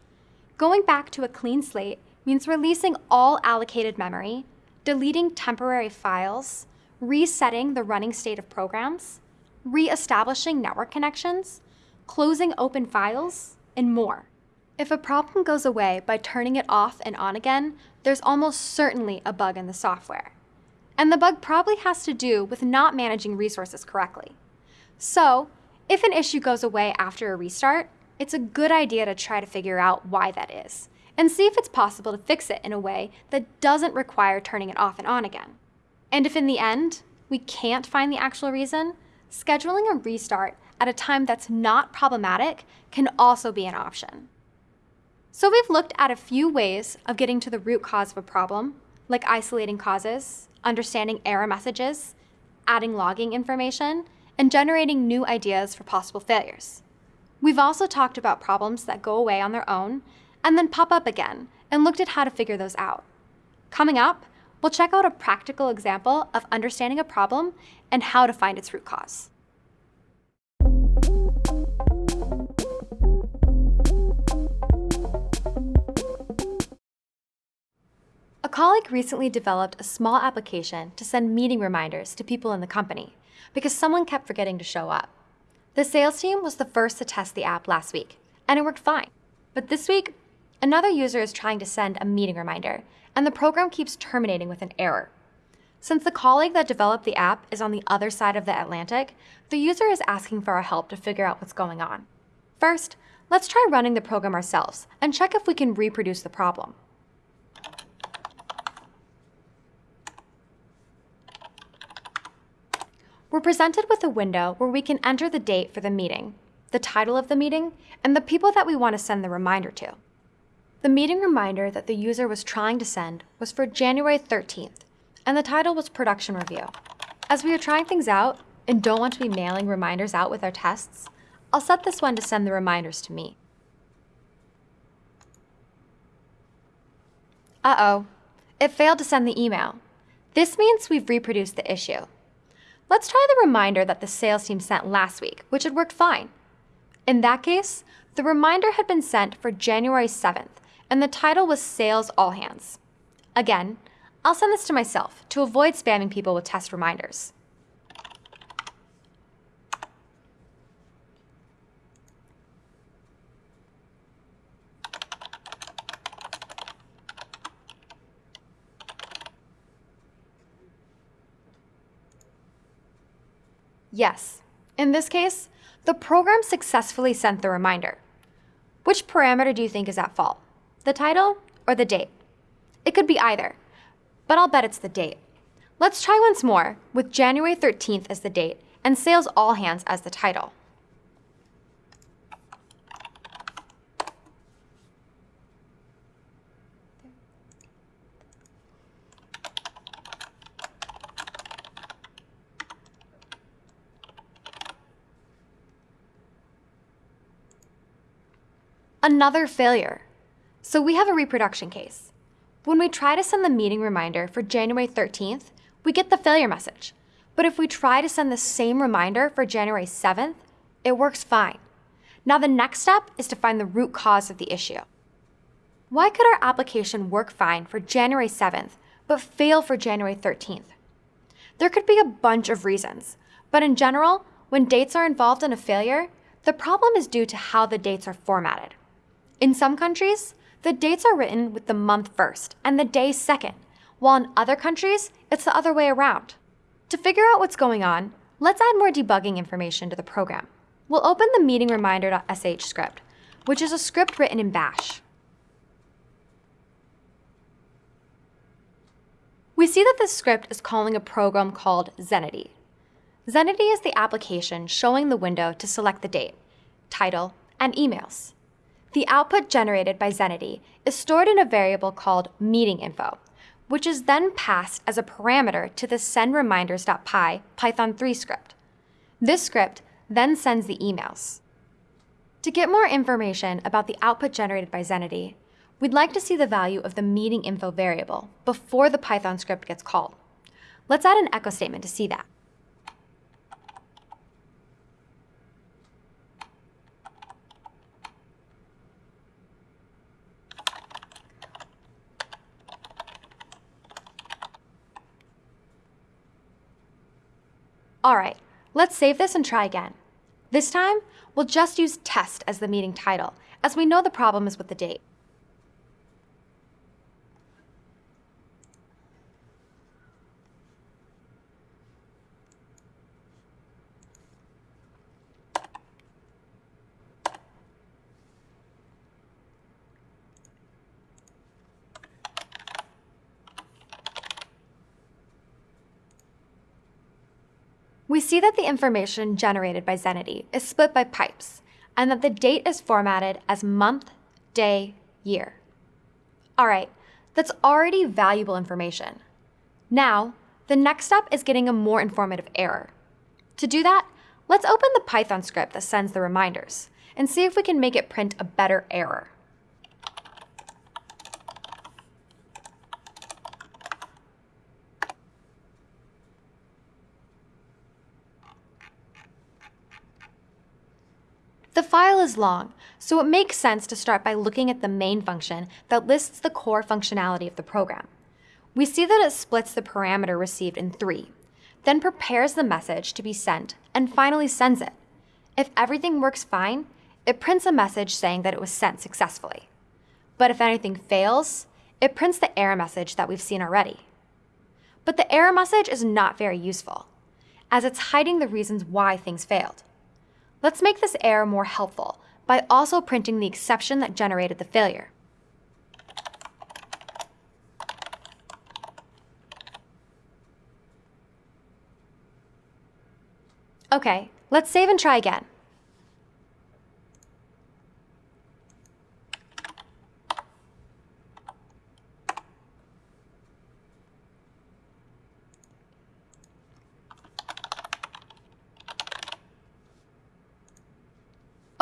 Going back to a clean slate means releasing all allocated memory, deleting temporary files, resetting the running state of programs, re-establishing network connections, closing open files, and more. If a problem goes away by turning it off and on again, there's almost certainly a bug in the software. And the bug probably has to do with not managing resources correctly. So, if an issue goes away after a restart, it's a good idea to try to figure out why that is and see if it's possible to fix it in a way that doesn't require turning it off and on again. And if in the end, we can't find the actual reason, scheduling a restart at a time that's not problematic can also be an option. So we've looked at a few ways of getting to the root cause of a problem, like isolating causes, understanding error messages, adding logging information, and generating new ideas for possible failures. We've also talked about problems that go away on their own and then pop up again and looked at how to figure those out. Coming up, we'll check out a practical example of understanding a problem and how to find its root cause. Colleague recently developed a small application to send meeting reminders to people in the company because someone kept forgetting to show up. The sales team was the first to test the app last week, and it worked fine. But this week, another user is trying to send a meeting reminder, and the program keeps terminating with an error. Since the colleague that developed the app is on the other side of the Atlantic, the user is asking for our help to figure out what's going on. First, let's try running the program ourselves and check if we can reproduce the problem. We're presented with a window where we can enter the date for the meeting, the title of the meeting, and the people that we want to send the reminder to. The meeting reminder that the user was trying to send was for January 13th, and the title was Production Review. As we are trying things out, and don't want to be mailing reminders out with our tests, I'll set this one to send the reminders to me. Uh-oh, it failed to send the email. This means we've reproduced the issue. Let's try the reminder that the sales team sent last week, which had worked fine. In that case, the reminder had been sent for January 7th, and the title was Sales All Hands. Again, I'll send this to myself to avoid spamming people with test reminders. Yes, in this case, the program successfully sent the reminder. Which parameter do you think is at fault? The title or the date? It could be either, but I'll bet it's the date. Let's try once more with January 13th as the date and Sales All Hands as the title. Another failure. So we have a reproduction case. When we try to send the meeting reminder for January 13th, we get the failure message. But if we try to send the same reminder for January 7th, it works fine. Now the next step is to find the root cause of the issue. Why could our application work fine for January 7th, but fail for January 13th? There could be a bunch of reasons, but in general, when dates are involved in a failure, the problem is due to how the dates are formatted. In some countries, the dates are written with the month first and the day second, while in other countries, it's the other way around. To figure out what's going on, let's add more debugging information to the program. We'll open the meeting reminder.sh script, which is a script written in bash. We see that this script is calling a program called Zenity. Zenity is the application showing the window to select the date, title, and emails. The output generated by Zenity is stored in a variable called meeting info, which is then passed as a parameter to the sendreminders.py Python 3 script. This script then sends the emails. To get more information about the output generated by Zenity, we'd like to see the value of the meeting info variable before the Python script gets called. Let's add an echo statement to see that. All right, let's save this and try again. This time, we'll just use test as the meeting title, as we know the problem is with the date. We see that the information generated by Zenity is split by pipes, and that the date is formatted as month, day, year. All right, that's already valuable information. Now, the next step is getting a more informative error. To do that, let's open the Python script that sends the reminders and see if we can make it print a better error. The file is long, so it makes sense to start by looking at the main function that lists the core functionality of the program. We see that it splits the parameter received in three, then prepares the message to be sent, and finally sends it. If everything works fine, it prints a message saying that it was sent successfully. But if anything fails, it prints the error message that we've seen already. But the error message is not very useful, as it's hiding the reasons why things failed. Let's make this error more helpful by also printing the exception that generated the failure. Okay, let's save and try again.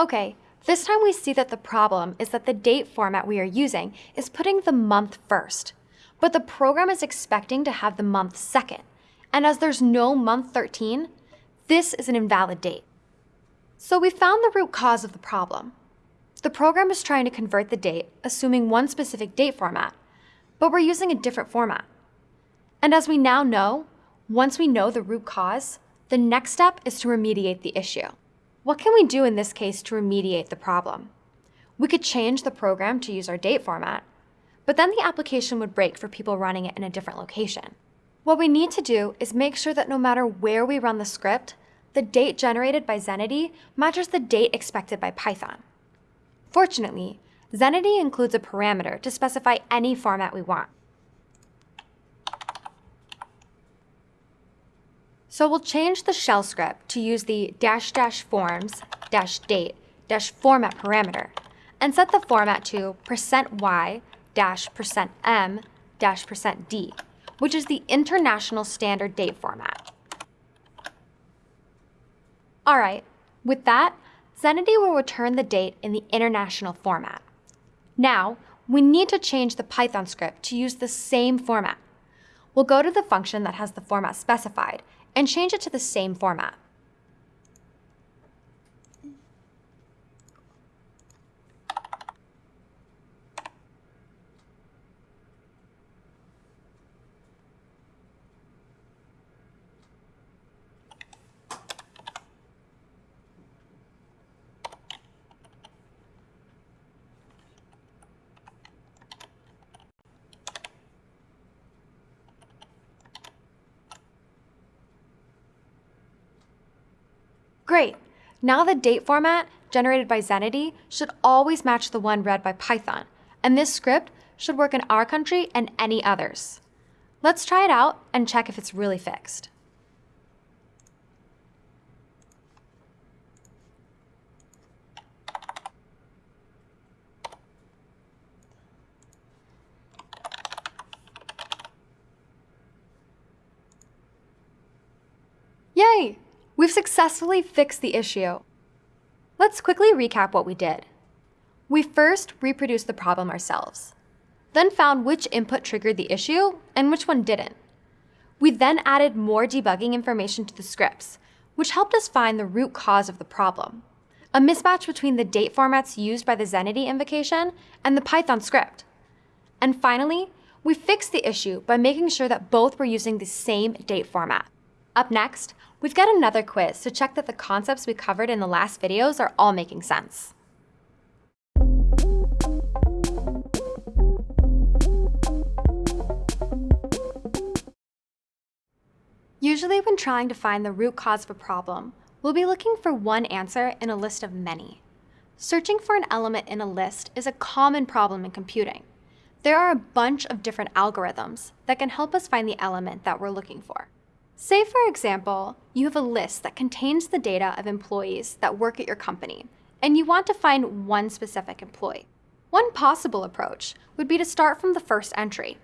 Okay, this time we see that the problem is that the date format we are using is putting the month first, but the program is expecting to have the month second. And as there's no month 13, this is an invalid date. So we found the root cause of the problem. The program is trying to convert the date, assuming one specific date format, but we're using a different format. And as we now know, once we know the root cause, the next step is to remediate the issue. What can we do in this case to remediate the problem? We could change the program to use our date format, but then the application would break for people running it in a different location. What we need to do is make sure that no matter where we run the script, the date generated by Zenity matches the date expected by Python. Fortunately, Zenity includes a parameter to specify any format we want. So we'll change the shell script to use the dash dash forms dash date dash format parameter and set the format to percent %y dash percent %m dash percent %d, which is the international standard date format. All right, with that, Zenity will return the date in the international format. Now, we need to change the Python script to use the same format. We'll go to the function that has the format specified and change it to the same format. Great. Now the date format generated by Zenity should always match the one read by Python, and this script should work in our country and any others. Let's try it out and check if it's really fixed. Yay! We've successfully fixed the issue. Let's quickly recap what we did. We first reproduced the problem ourselves, then found which input triggered the issue and which one didn't. We then added more debugging information to the scripts, which helped us find the root cause of the problem, a mismatch between the date formats used by the Zenity invocation and the Python script. And finally, we fixed the issue by making sure that both were using the same date format. Up next, we've got another quiz to check that the concepts we covered in the last videos are all making sense. Usually when trying to find the root cause of a problem, we'll be looking for one answer in a list of many. Searching for an element in a list is a common problem in computing. There are a bunch of different algorithms that can help us find the element that we're looking for. Say, for example, you have a list that contains the data of employees that work at your company, and you want to find one specific employee. One possible approach would be to start from the first entry,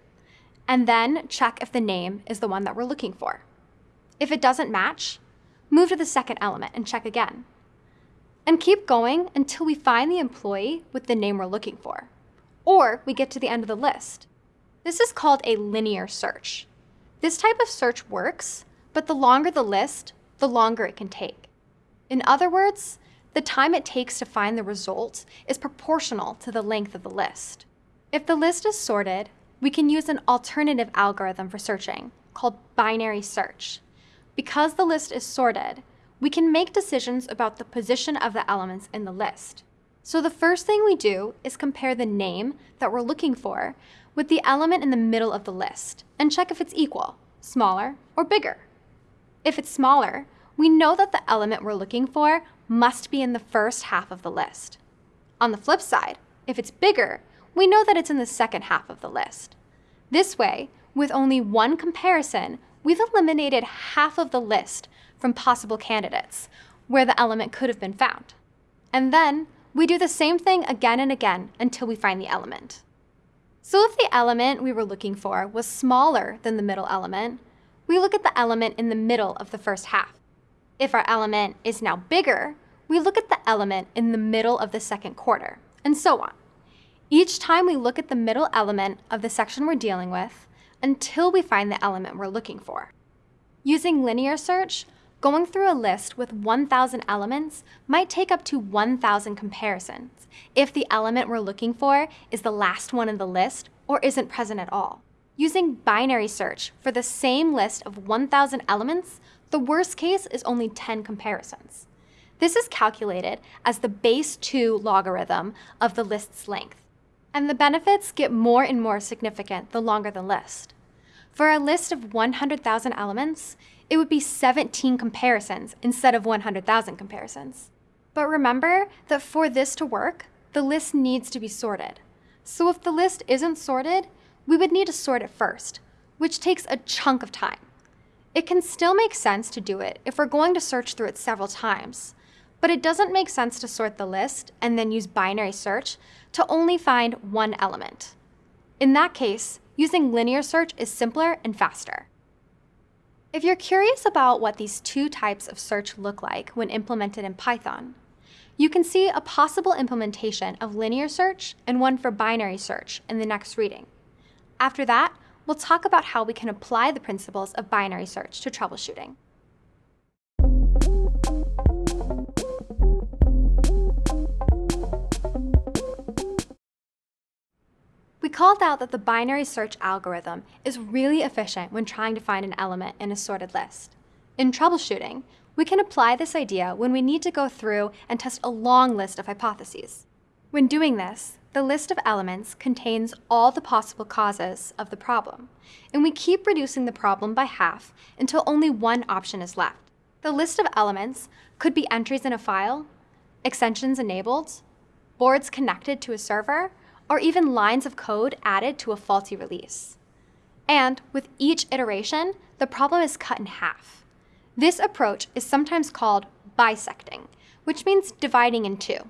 and then check if the name is the one that we're looking for. If it doesn't match, move to the second element and check again. And keep going until we find the employee with the name we're looking for, or we get to the end of the list. This is called a linear search. This type of search works, but the longer the list, the longer it can take. In other words, the time it takes to find the result is proportional to the length of the list. If the list is sorted, we can use an alternative algorithm for searching called binary search. Because the list is sorted, we can make decisions about the position of the elements in the list. So the first thing we do is compare the name that we're looking for with the element in the middle of the list and check if it's equal, smaller, or bigger. If it's smaller, we know that the element we're looking for must be in the first half of the list. On the flip side, if it's bigger, we know that it's in the second half of the list. This way, with only one comparison, we've eliminated half of the list from possible candidates where the element could have been found. And then we do the same thing again and again until we find the element. So if the element we were looking for was smaller than the middle element, we look at the element in the middle of the first half. If our element is now bigger, we look at the element in the middle of the second quarter, and so on. Each time we look at the middle element of the section we're dealing with until we find the element we're looking for. Using linear search, going through a list with 1,000 elements might take up to 1,000 comparisons if the element we're looking for is the last one in the list or isn't present at all. Using binary search for the same list of 1,000 elements, the worst case is only 10 comparisons. This is calculated as the base 2 logarithm of the list's length. And the benefits get more and more significant the longer the list. For a list of 100,000 elements, it would be 17 comparisons instead of 100,000 comparisons. But remember that for this to work, the list needs to be sorted. So if the list isn't sorted, we would need to sort it first, which takes a chunk of time. It can still make sense to do it if we're going to search through it several times, but it doesn't make sense to sort the list and then use binary search to only find one element. In that case, using linear search is simpler and faster. If you're curious about what these two types of search look like when implemented in Python, you can see a possible implementation of linear search and one for binary search in the next reading. After that, we'll talk about how we can apply the principles of binary search to troubleshooting. We called out that the binary search algorithm is really efficient when trying to find an element in a sorted list. In troubleshooting, we can apply this idea when we need to go through and test a long list of hypotheses. When doing this, the list of elements contains all the possible causes of the problem, and we keep reducing the problem by half until only one option is left. The list of elements could be entries in a file, extensions enabled, boards connected to a server, or even lines of code added to a faulty release. And with each iteration, the problem is cut in half. This approach is sometimes called bisecting, which means dividing in two.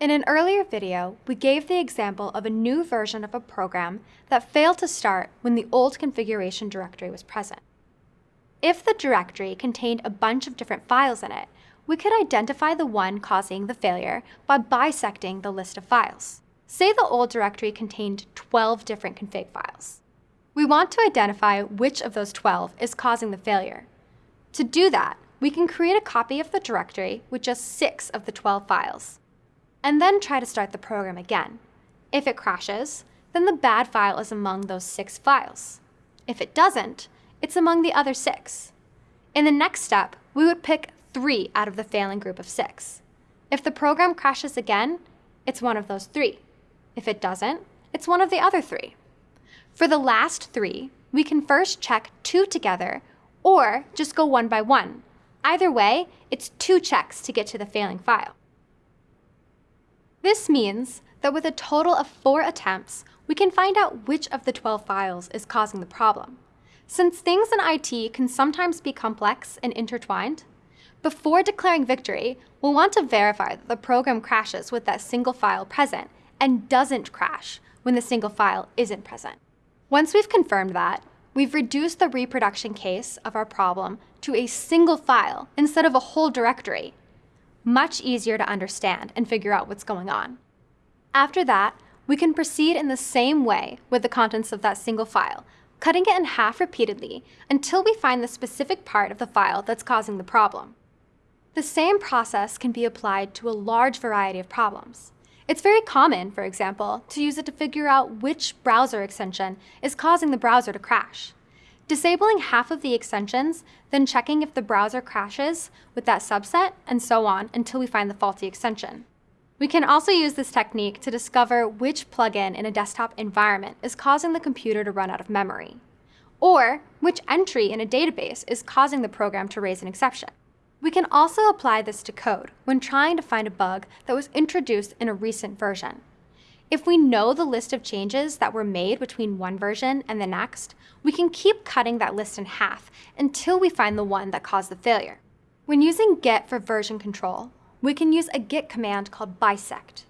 In an earlier video, we gave the example of a new version of a program that failed to start when the old configuration directory was present. If the directory contained a bunch of different files in it, we could identify the one causing the failure by bisecting the list of files. Say the old directory contained 12 different config files. We want to identify which of those 12 is causing the failure. To do that, we can create a copy of the directory with just six of the 12 files, and then try to start the program again. If it crashes, then the bad file is among those six files. If it doesn't, it's among the other six. In the next step, we would pick three out of the failing group of six. If the program crashes again, it's one of those three. If it doesn't, it's one of the other three. For the last three, we can first check two together or just go one by one. Either way, it's two checks to get to the failing file. This means that with a total of four attempts, we can find out which of the 12 files is causing the problem. Since things in IT can sometimes be complex and intertwined, before declaring victory, we'll want to verify that the program crashes with that single file present and doesn't crash when the single file isn't present. Once we've confirmed that, we've reduced the reproduction case of our problem to a single file instead of a whole directory. Much easier to understand and figure out what's going on. After that, we can proceed in the same way with the contents of that single file, cutting it in half repeatedly until we find the specific part of the file that's causing the problem. The same process can be applied to a large variety of problems. It's very common, for example, to use it to figure out which browser extension is causing the browser to crash. Disabling half of the extensions, then checking if the browser crashes with that subset, and so on until we find the faulty extension. We can also use this technique to discover which plugin in a desktop environment is causing the computer to run out of memory, or which entry in a database is causing the program to raise an exception. We can also apply this to code when trying to find a bug that was introduced in a recent version. If we know the list of changes that were made between one version and the next, we can keep cutting that list in half until we find the one that caused the failure. When using git for version control, we can use a git command called bisect.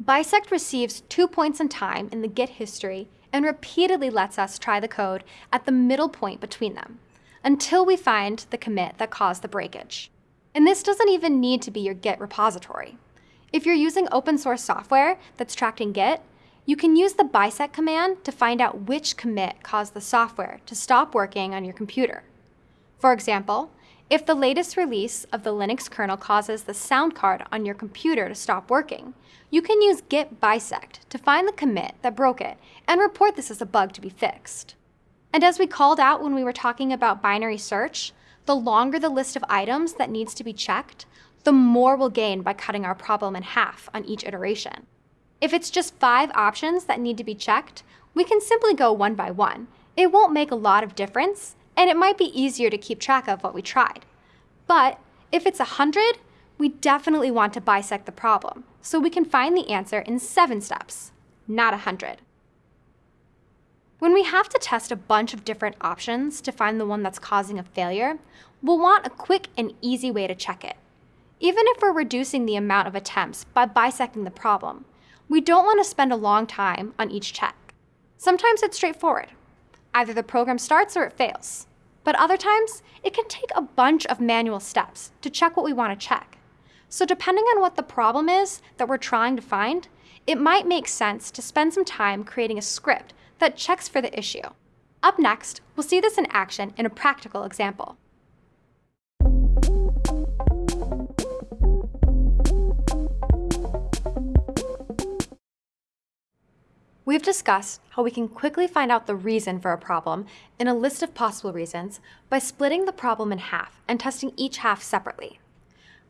Bisect receives two points in time in the git history and repeatedly lets us try the code at the middle point between them until we find the commit that caused the breakage. And this doesn't even need to be your Git repository. If you're using open source software that's tracked in Git, you can use the bisect command to find out which commit caused the software to stop working on your computer. For example, if the latest release of the Linux kernel causes the sound card on your computer to stop working, you can use git bisect to find the commit that broke it and report this as a bug to be fixed. And as we called out when we were talking about binary search, the longer the list of items that needs to be checked, the more we'll gain by cutting our problem in half on each iteration. If it's just five options that need to be checked, we can simply go one by one. It won't make a lot of difference, and it might be easier to keep track of what we tried. But if it's 100, we definitely want to bisect the problem, so we can find the answer in seven steps, not 100. When we have to test a bunch of different options to find the one that's causing a failure, we'll want a quick and easy way to check it. Even if we're reducing the amount of attempts by bisecting the problem, we don't want to spend a long time on each check. Sometimes it's straightforward. Either the program starts or it fails. But other times, it can take a bunch of manual steps to check what we want to check. So depending on what the problem is that we're trying to find, it might make sense to spend some time creating a script that checks for the issue. Up next, we'll see this in action in a practical example. We've discussed how we can quickly find out the reason for a problem in a list of possible reasons by splitting the problem in half and testing each half separately.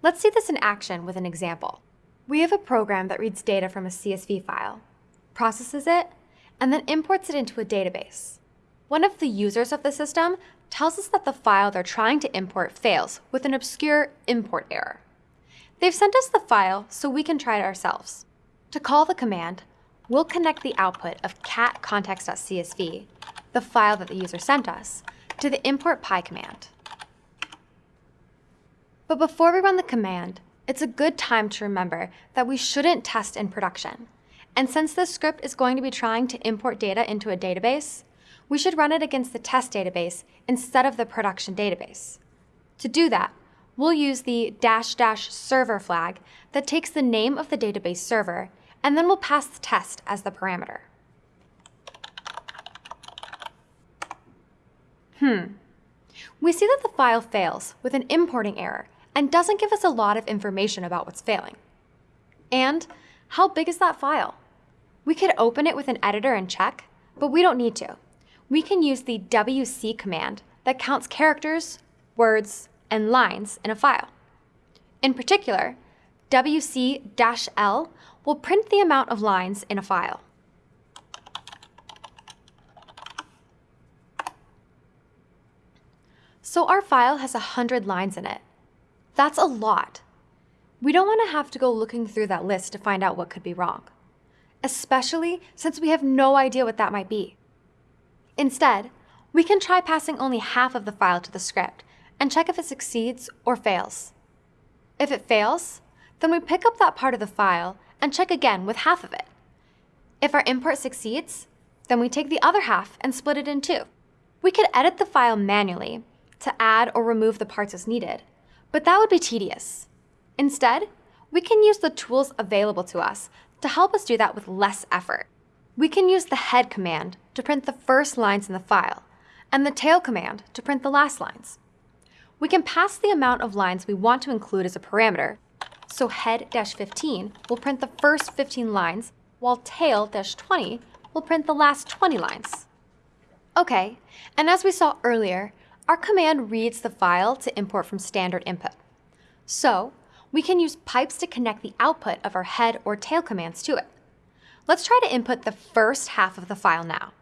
Let's see this in action with an example. We have a program that reads data from a CSV file, processes it, and then imports it into a database. One of the users of the system tells us that the file they're trying to import fails with an obscure import error. They've sent us the file so we can try it ourselves. To call the command, we'll connect the output of cat contacts.csv, the file that the user sent us, to the import py command. But before we run the command, it's a good time to remember that we shouldn't test in production. And since this script is going to be trying to import data into a database, we should run it against the test database instead of the production database. To do that, we'll use the dash dash server flag that takes the name of the database server and then we'll pass the test as the parameter. Hmm. We see that the file fails with an importing error and doesn't give us a lot of information about what's failing. And how big is that file? We could open it with an editor and check, but we don't need to. We can use the wc command that counts characters, words, and lines in a file. In particular, wc-l will print the amount of lines in a file. So our file has 100 lines in it. That's a lot. We don't want to have to go looking through that list to find out what could be wrong, especially since we have no idea what that might be. Instead, we can try passing only half of the file to the script and check if it succeeds or fails. If it fails, then we pick up that part of the file and check again with half of it. If our import succeeds, then we take the other half and split it in two. We could edit the file manually to add or remove the parts as needed, but that would be tedious. Instead, we can use the tools available to us to help us do that with less effort. We can use the head command to print the first lines in the file, and the tail command to print the last lines. We can pass the amount of lines we want to include as a parameter so head-15 will print the first 15 lines, while tail-20 will print the last 20 lines. Okay, and as we saw earlier, our command reads the file to import from standard input. So we can use pipes to connect the output of our head or tail commands to it. Let's try to input the first half of the file now.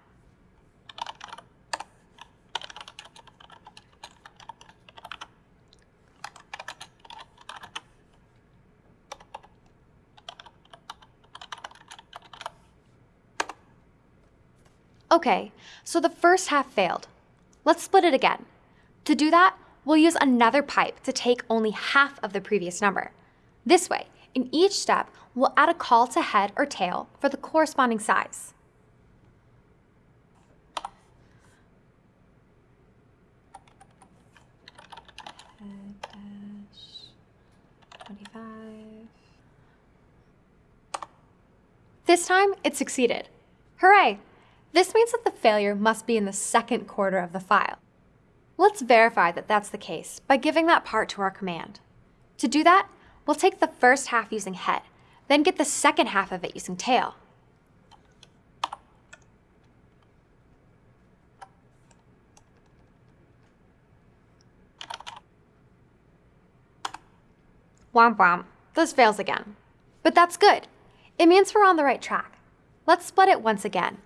Okay, so the first half failed. Let's split it again. To do that, we'll use another pipe to take only half of the previous number. This way, in each step, we'll add a call to head or tail for the corresponding size. This time, it succeeded. Hooray! This means that the failure must be in the second quarter of the file. Let's verify that that's the case by giving that part to our command. To do that, we'll take the first half using head, then get the second half of it using tail. Womp womp, this fails again. But that's good. It means we're on the right track. Let's split it once again.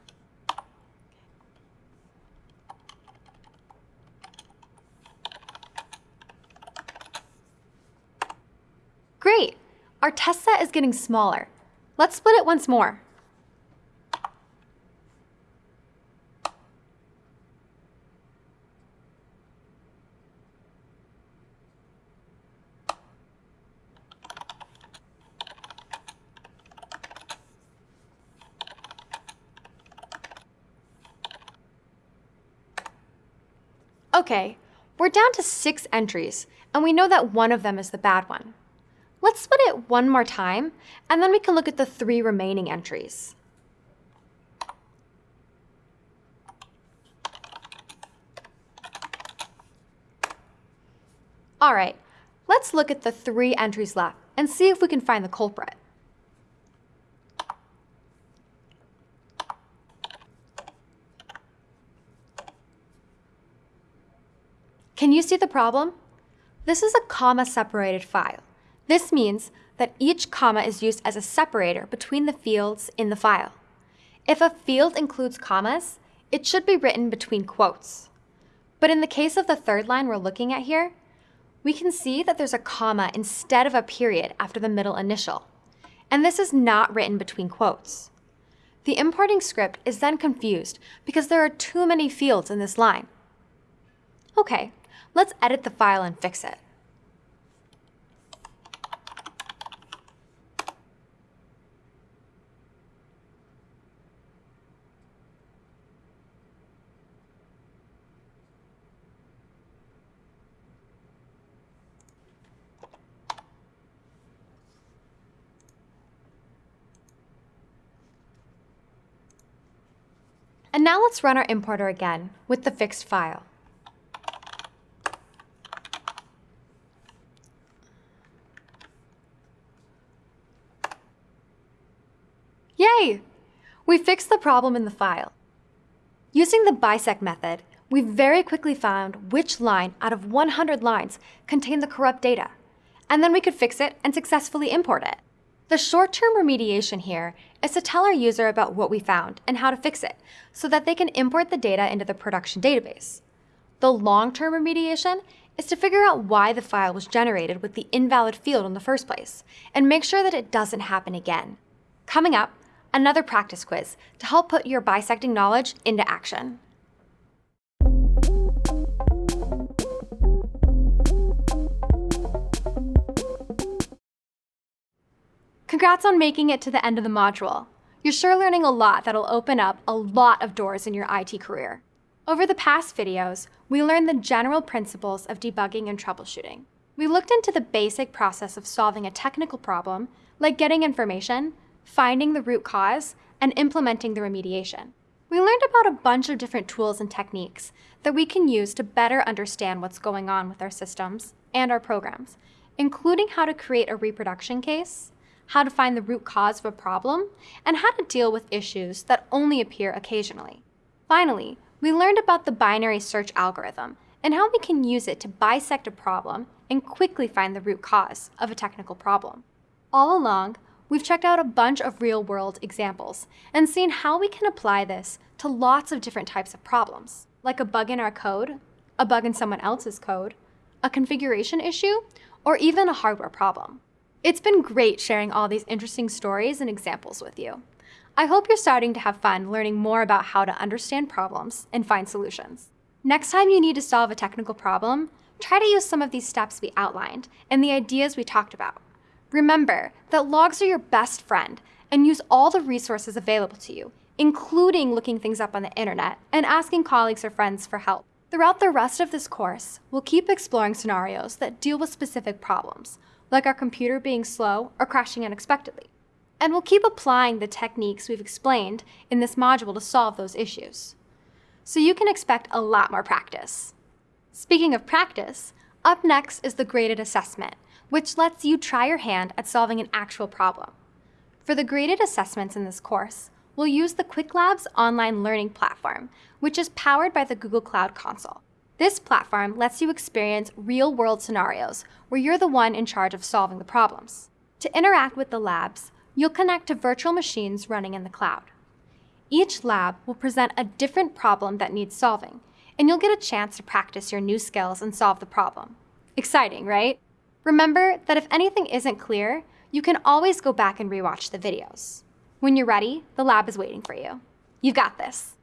Great! Our test set is getting smaller. Let's split it once more. Okay, we're down to six entries, and we know that one of them is the bad one. Let's split it one more time, and then we can look at the three remaining entries. All right, let's look at the three entries left and see if we can find the culprit. Can you see the problem? This is a comma-separated file. This means that each comma is used as a separator between the fields in the file. If a field includes commas, it should be written between quotes. But in the case of the third line we're looking at here, we can see that there's a comma instead of a period after the middle initial. And this is not written between quotes. The importing script is then confused because there are too many fields in this line. Okay, let's edit the file and fix it. And now let's run our importer again with the fixed file. Yay! We fixed the problem in the file. Using the bisect method, we very quickly found which line out of 100 lines contained the corrupt data, and then we could fix it and successfully import it. The short-term remediation here is to tell our user about what we found and how to fix it, so that they can import the data into the production database. The long-term remediation is to figure out why the file was generated with the invalid field in the first place, and make sure that it doesn't happen again. Coming up, another practice quiz to help put your bisecting knowledge into action. Congrats on making it to the end of the module. You're sure learning a lot that'll open up a lot of doors in your IT career. Over the past videos, we learned the general principles of debugging and troubleshooting. We looked into the basic process of solving a technical problem, like getting information, finding the root cause, and implementing the remediation. We learned about a bunch of different tools and techniques that we can use to better understand what's going on with our systems and our programs, including how to create a reproduction case, how to find the root cause of a problem, and how to deal with issues that only appear occasionally. Finally, we learned about the binary search algorithm and how we can use it to bisect a problem and quickly find the root cause of a technical problem. All along, we've checked out a bunch of real-world examples and seen how we can apply this to lots of different types of problems, like a bug in our code, a bug in someone else's code, a configuration issue, or even a hardware problem. It's been great sharing all these interesting stories and examples with you. I hope you're starting to have fun learning more about how to understand problems and find solutions. Next time you need to solve a technical problem, try to use some of these steps we outlined and the ideas we talked about. Remember that logs are your best friend and use all the resources available to you, including looking things up on the internet and asking colleagues or friends for help. Throughout the rest of this course, we'll keep exploring scenarios that deal with specific problems, like our computer being slow or crashing unexpectedly. And we'll keep applying the techniques we've explained in this module to solve those issues. So you can expect a lot more practice. Speaking of practice, up next is the graded assessment, which lets you try your hand at solving an actual problem. For the graded assessments in this course, we'll use the Qwiklabs online learning platform, which is powered by the Google Cloud Console. This platform lets you experience real-world scenarios where you're the one in charge of solving the problems. To interact with the labs, you'll connect to virtual machines running in the cloud. Each lab will present a different problem that needs solving, and you'll get a chance to practice your new skills and solve the problem. Exciting, right? Remember that if anything isn't clear, you can always go back and rewatch the videos. When you're ready, the lab is waiting for you. You've got this.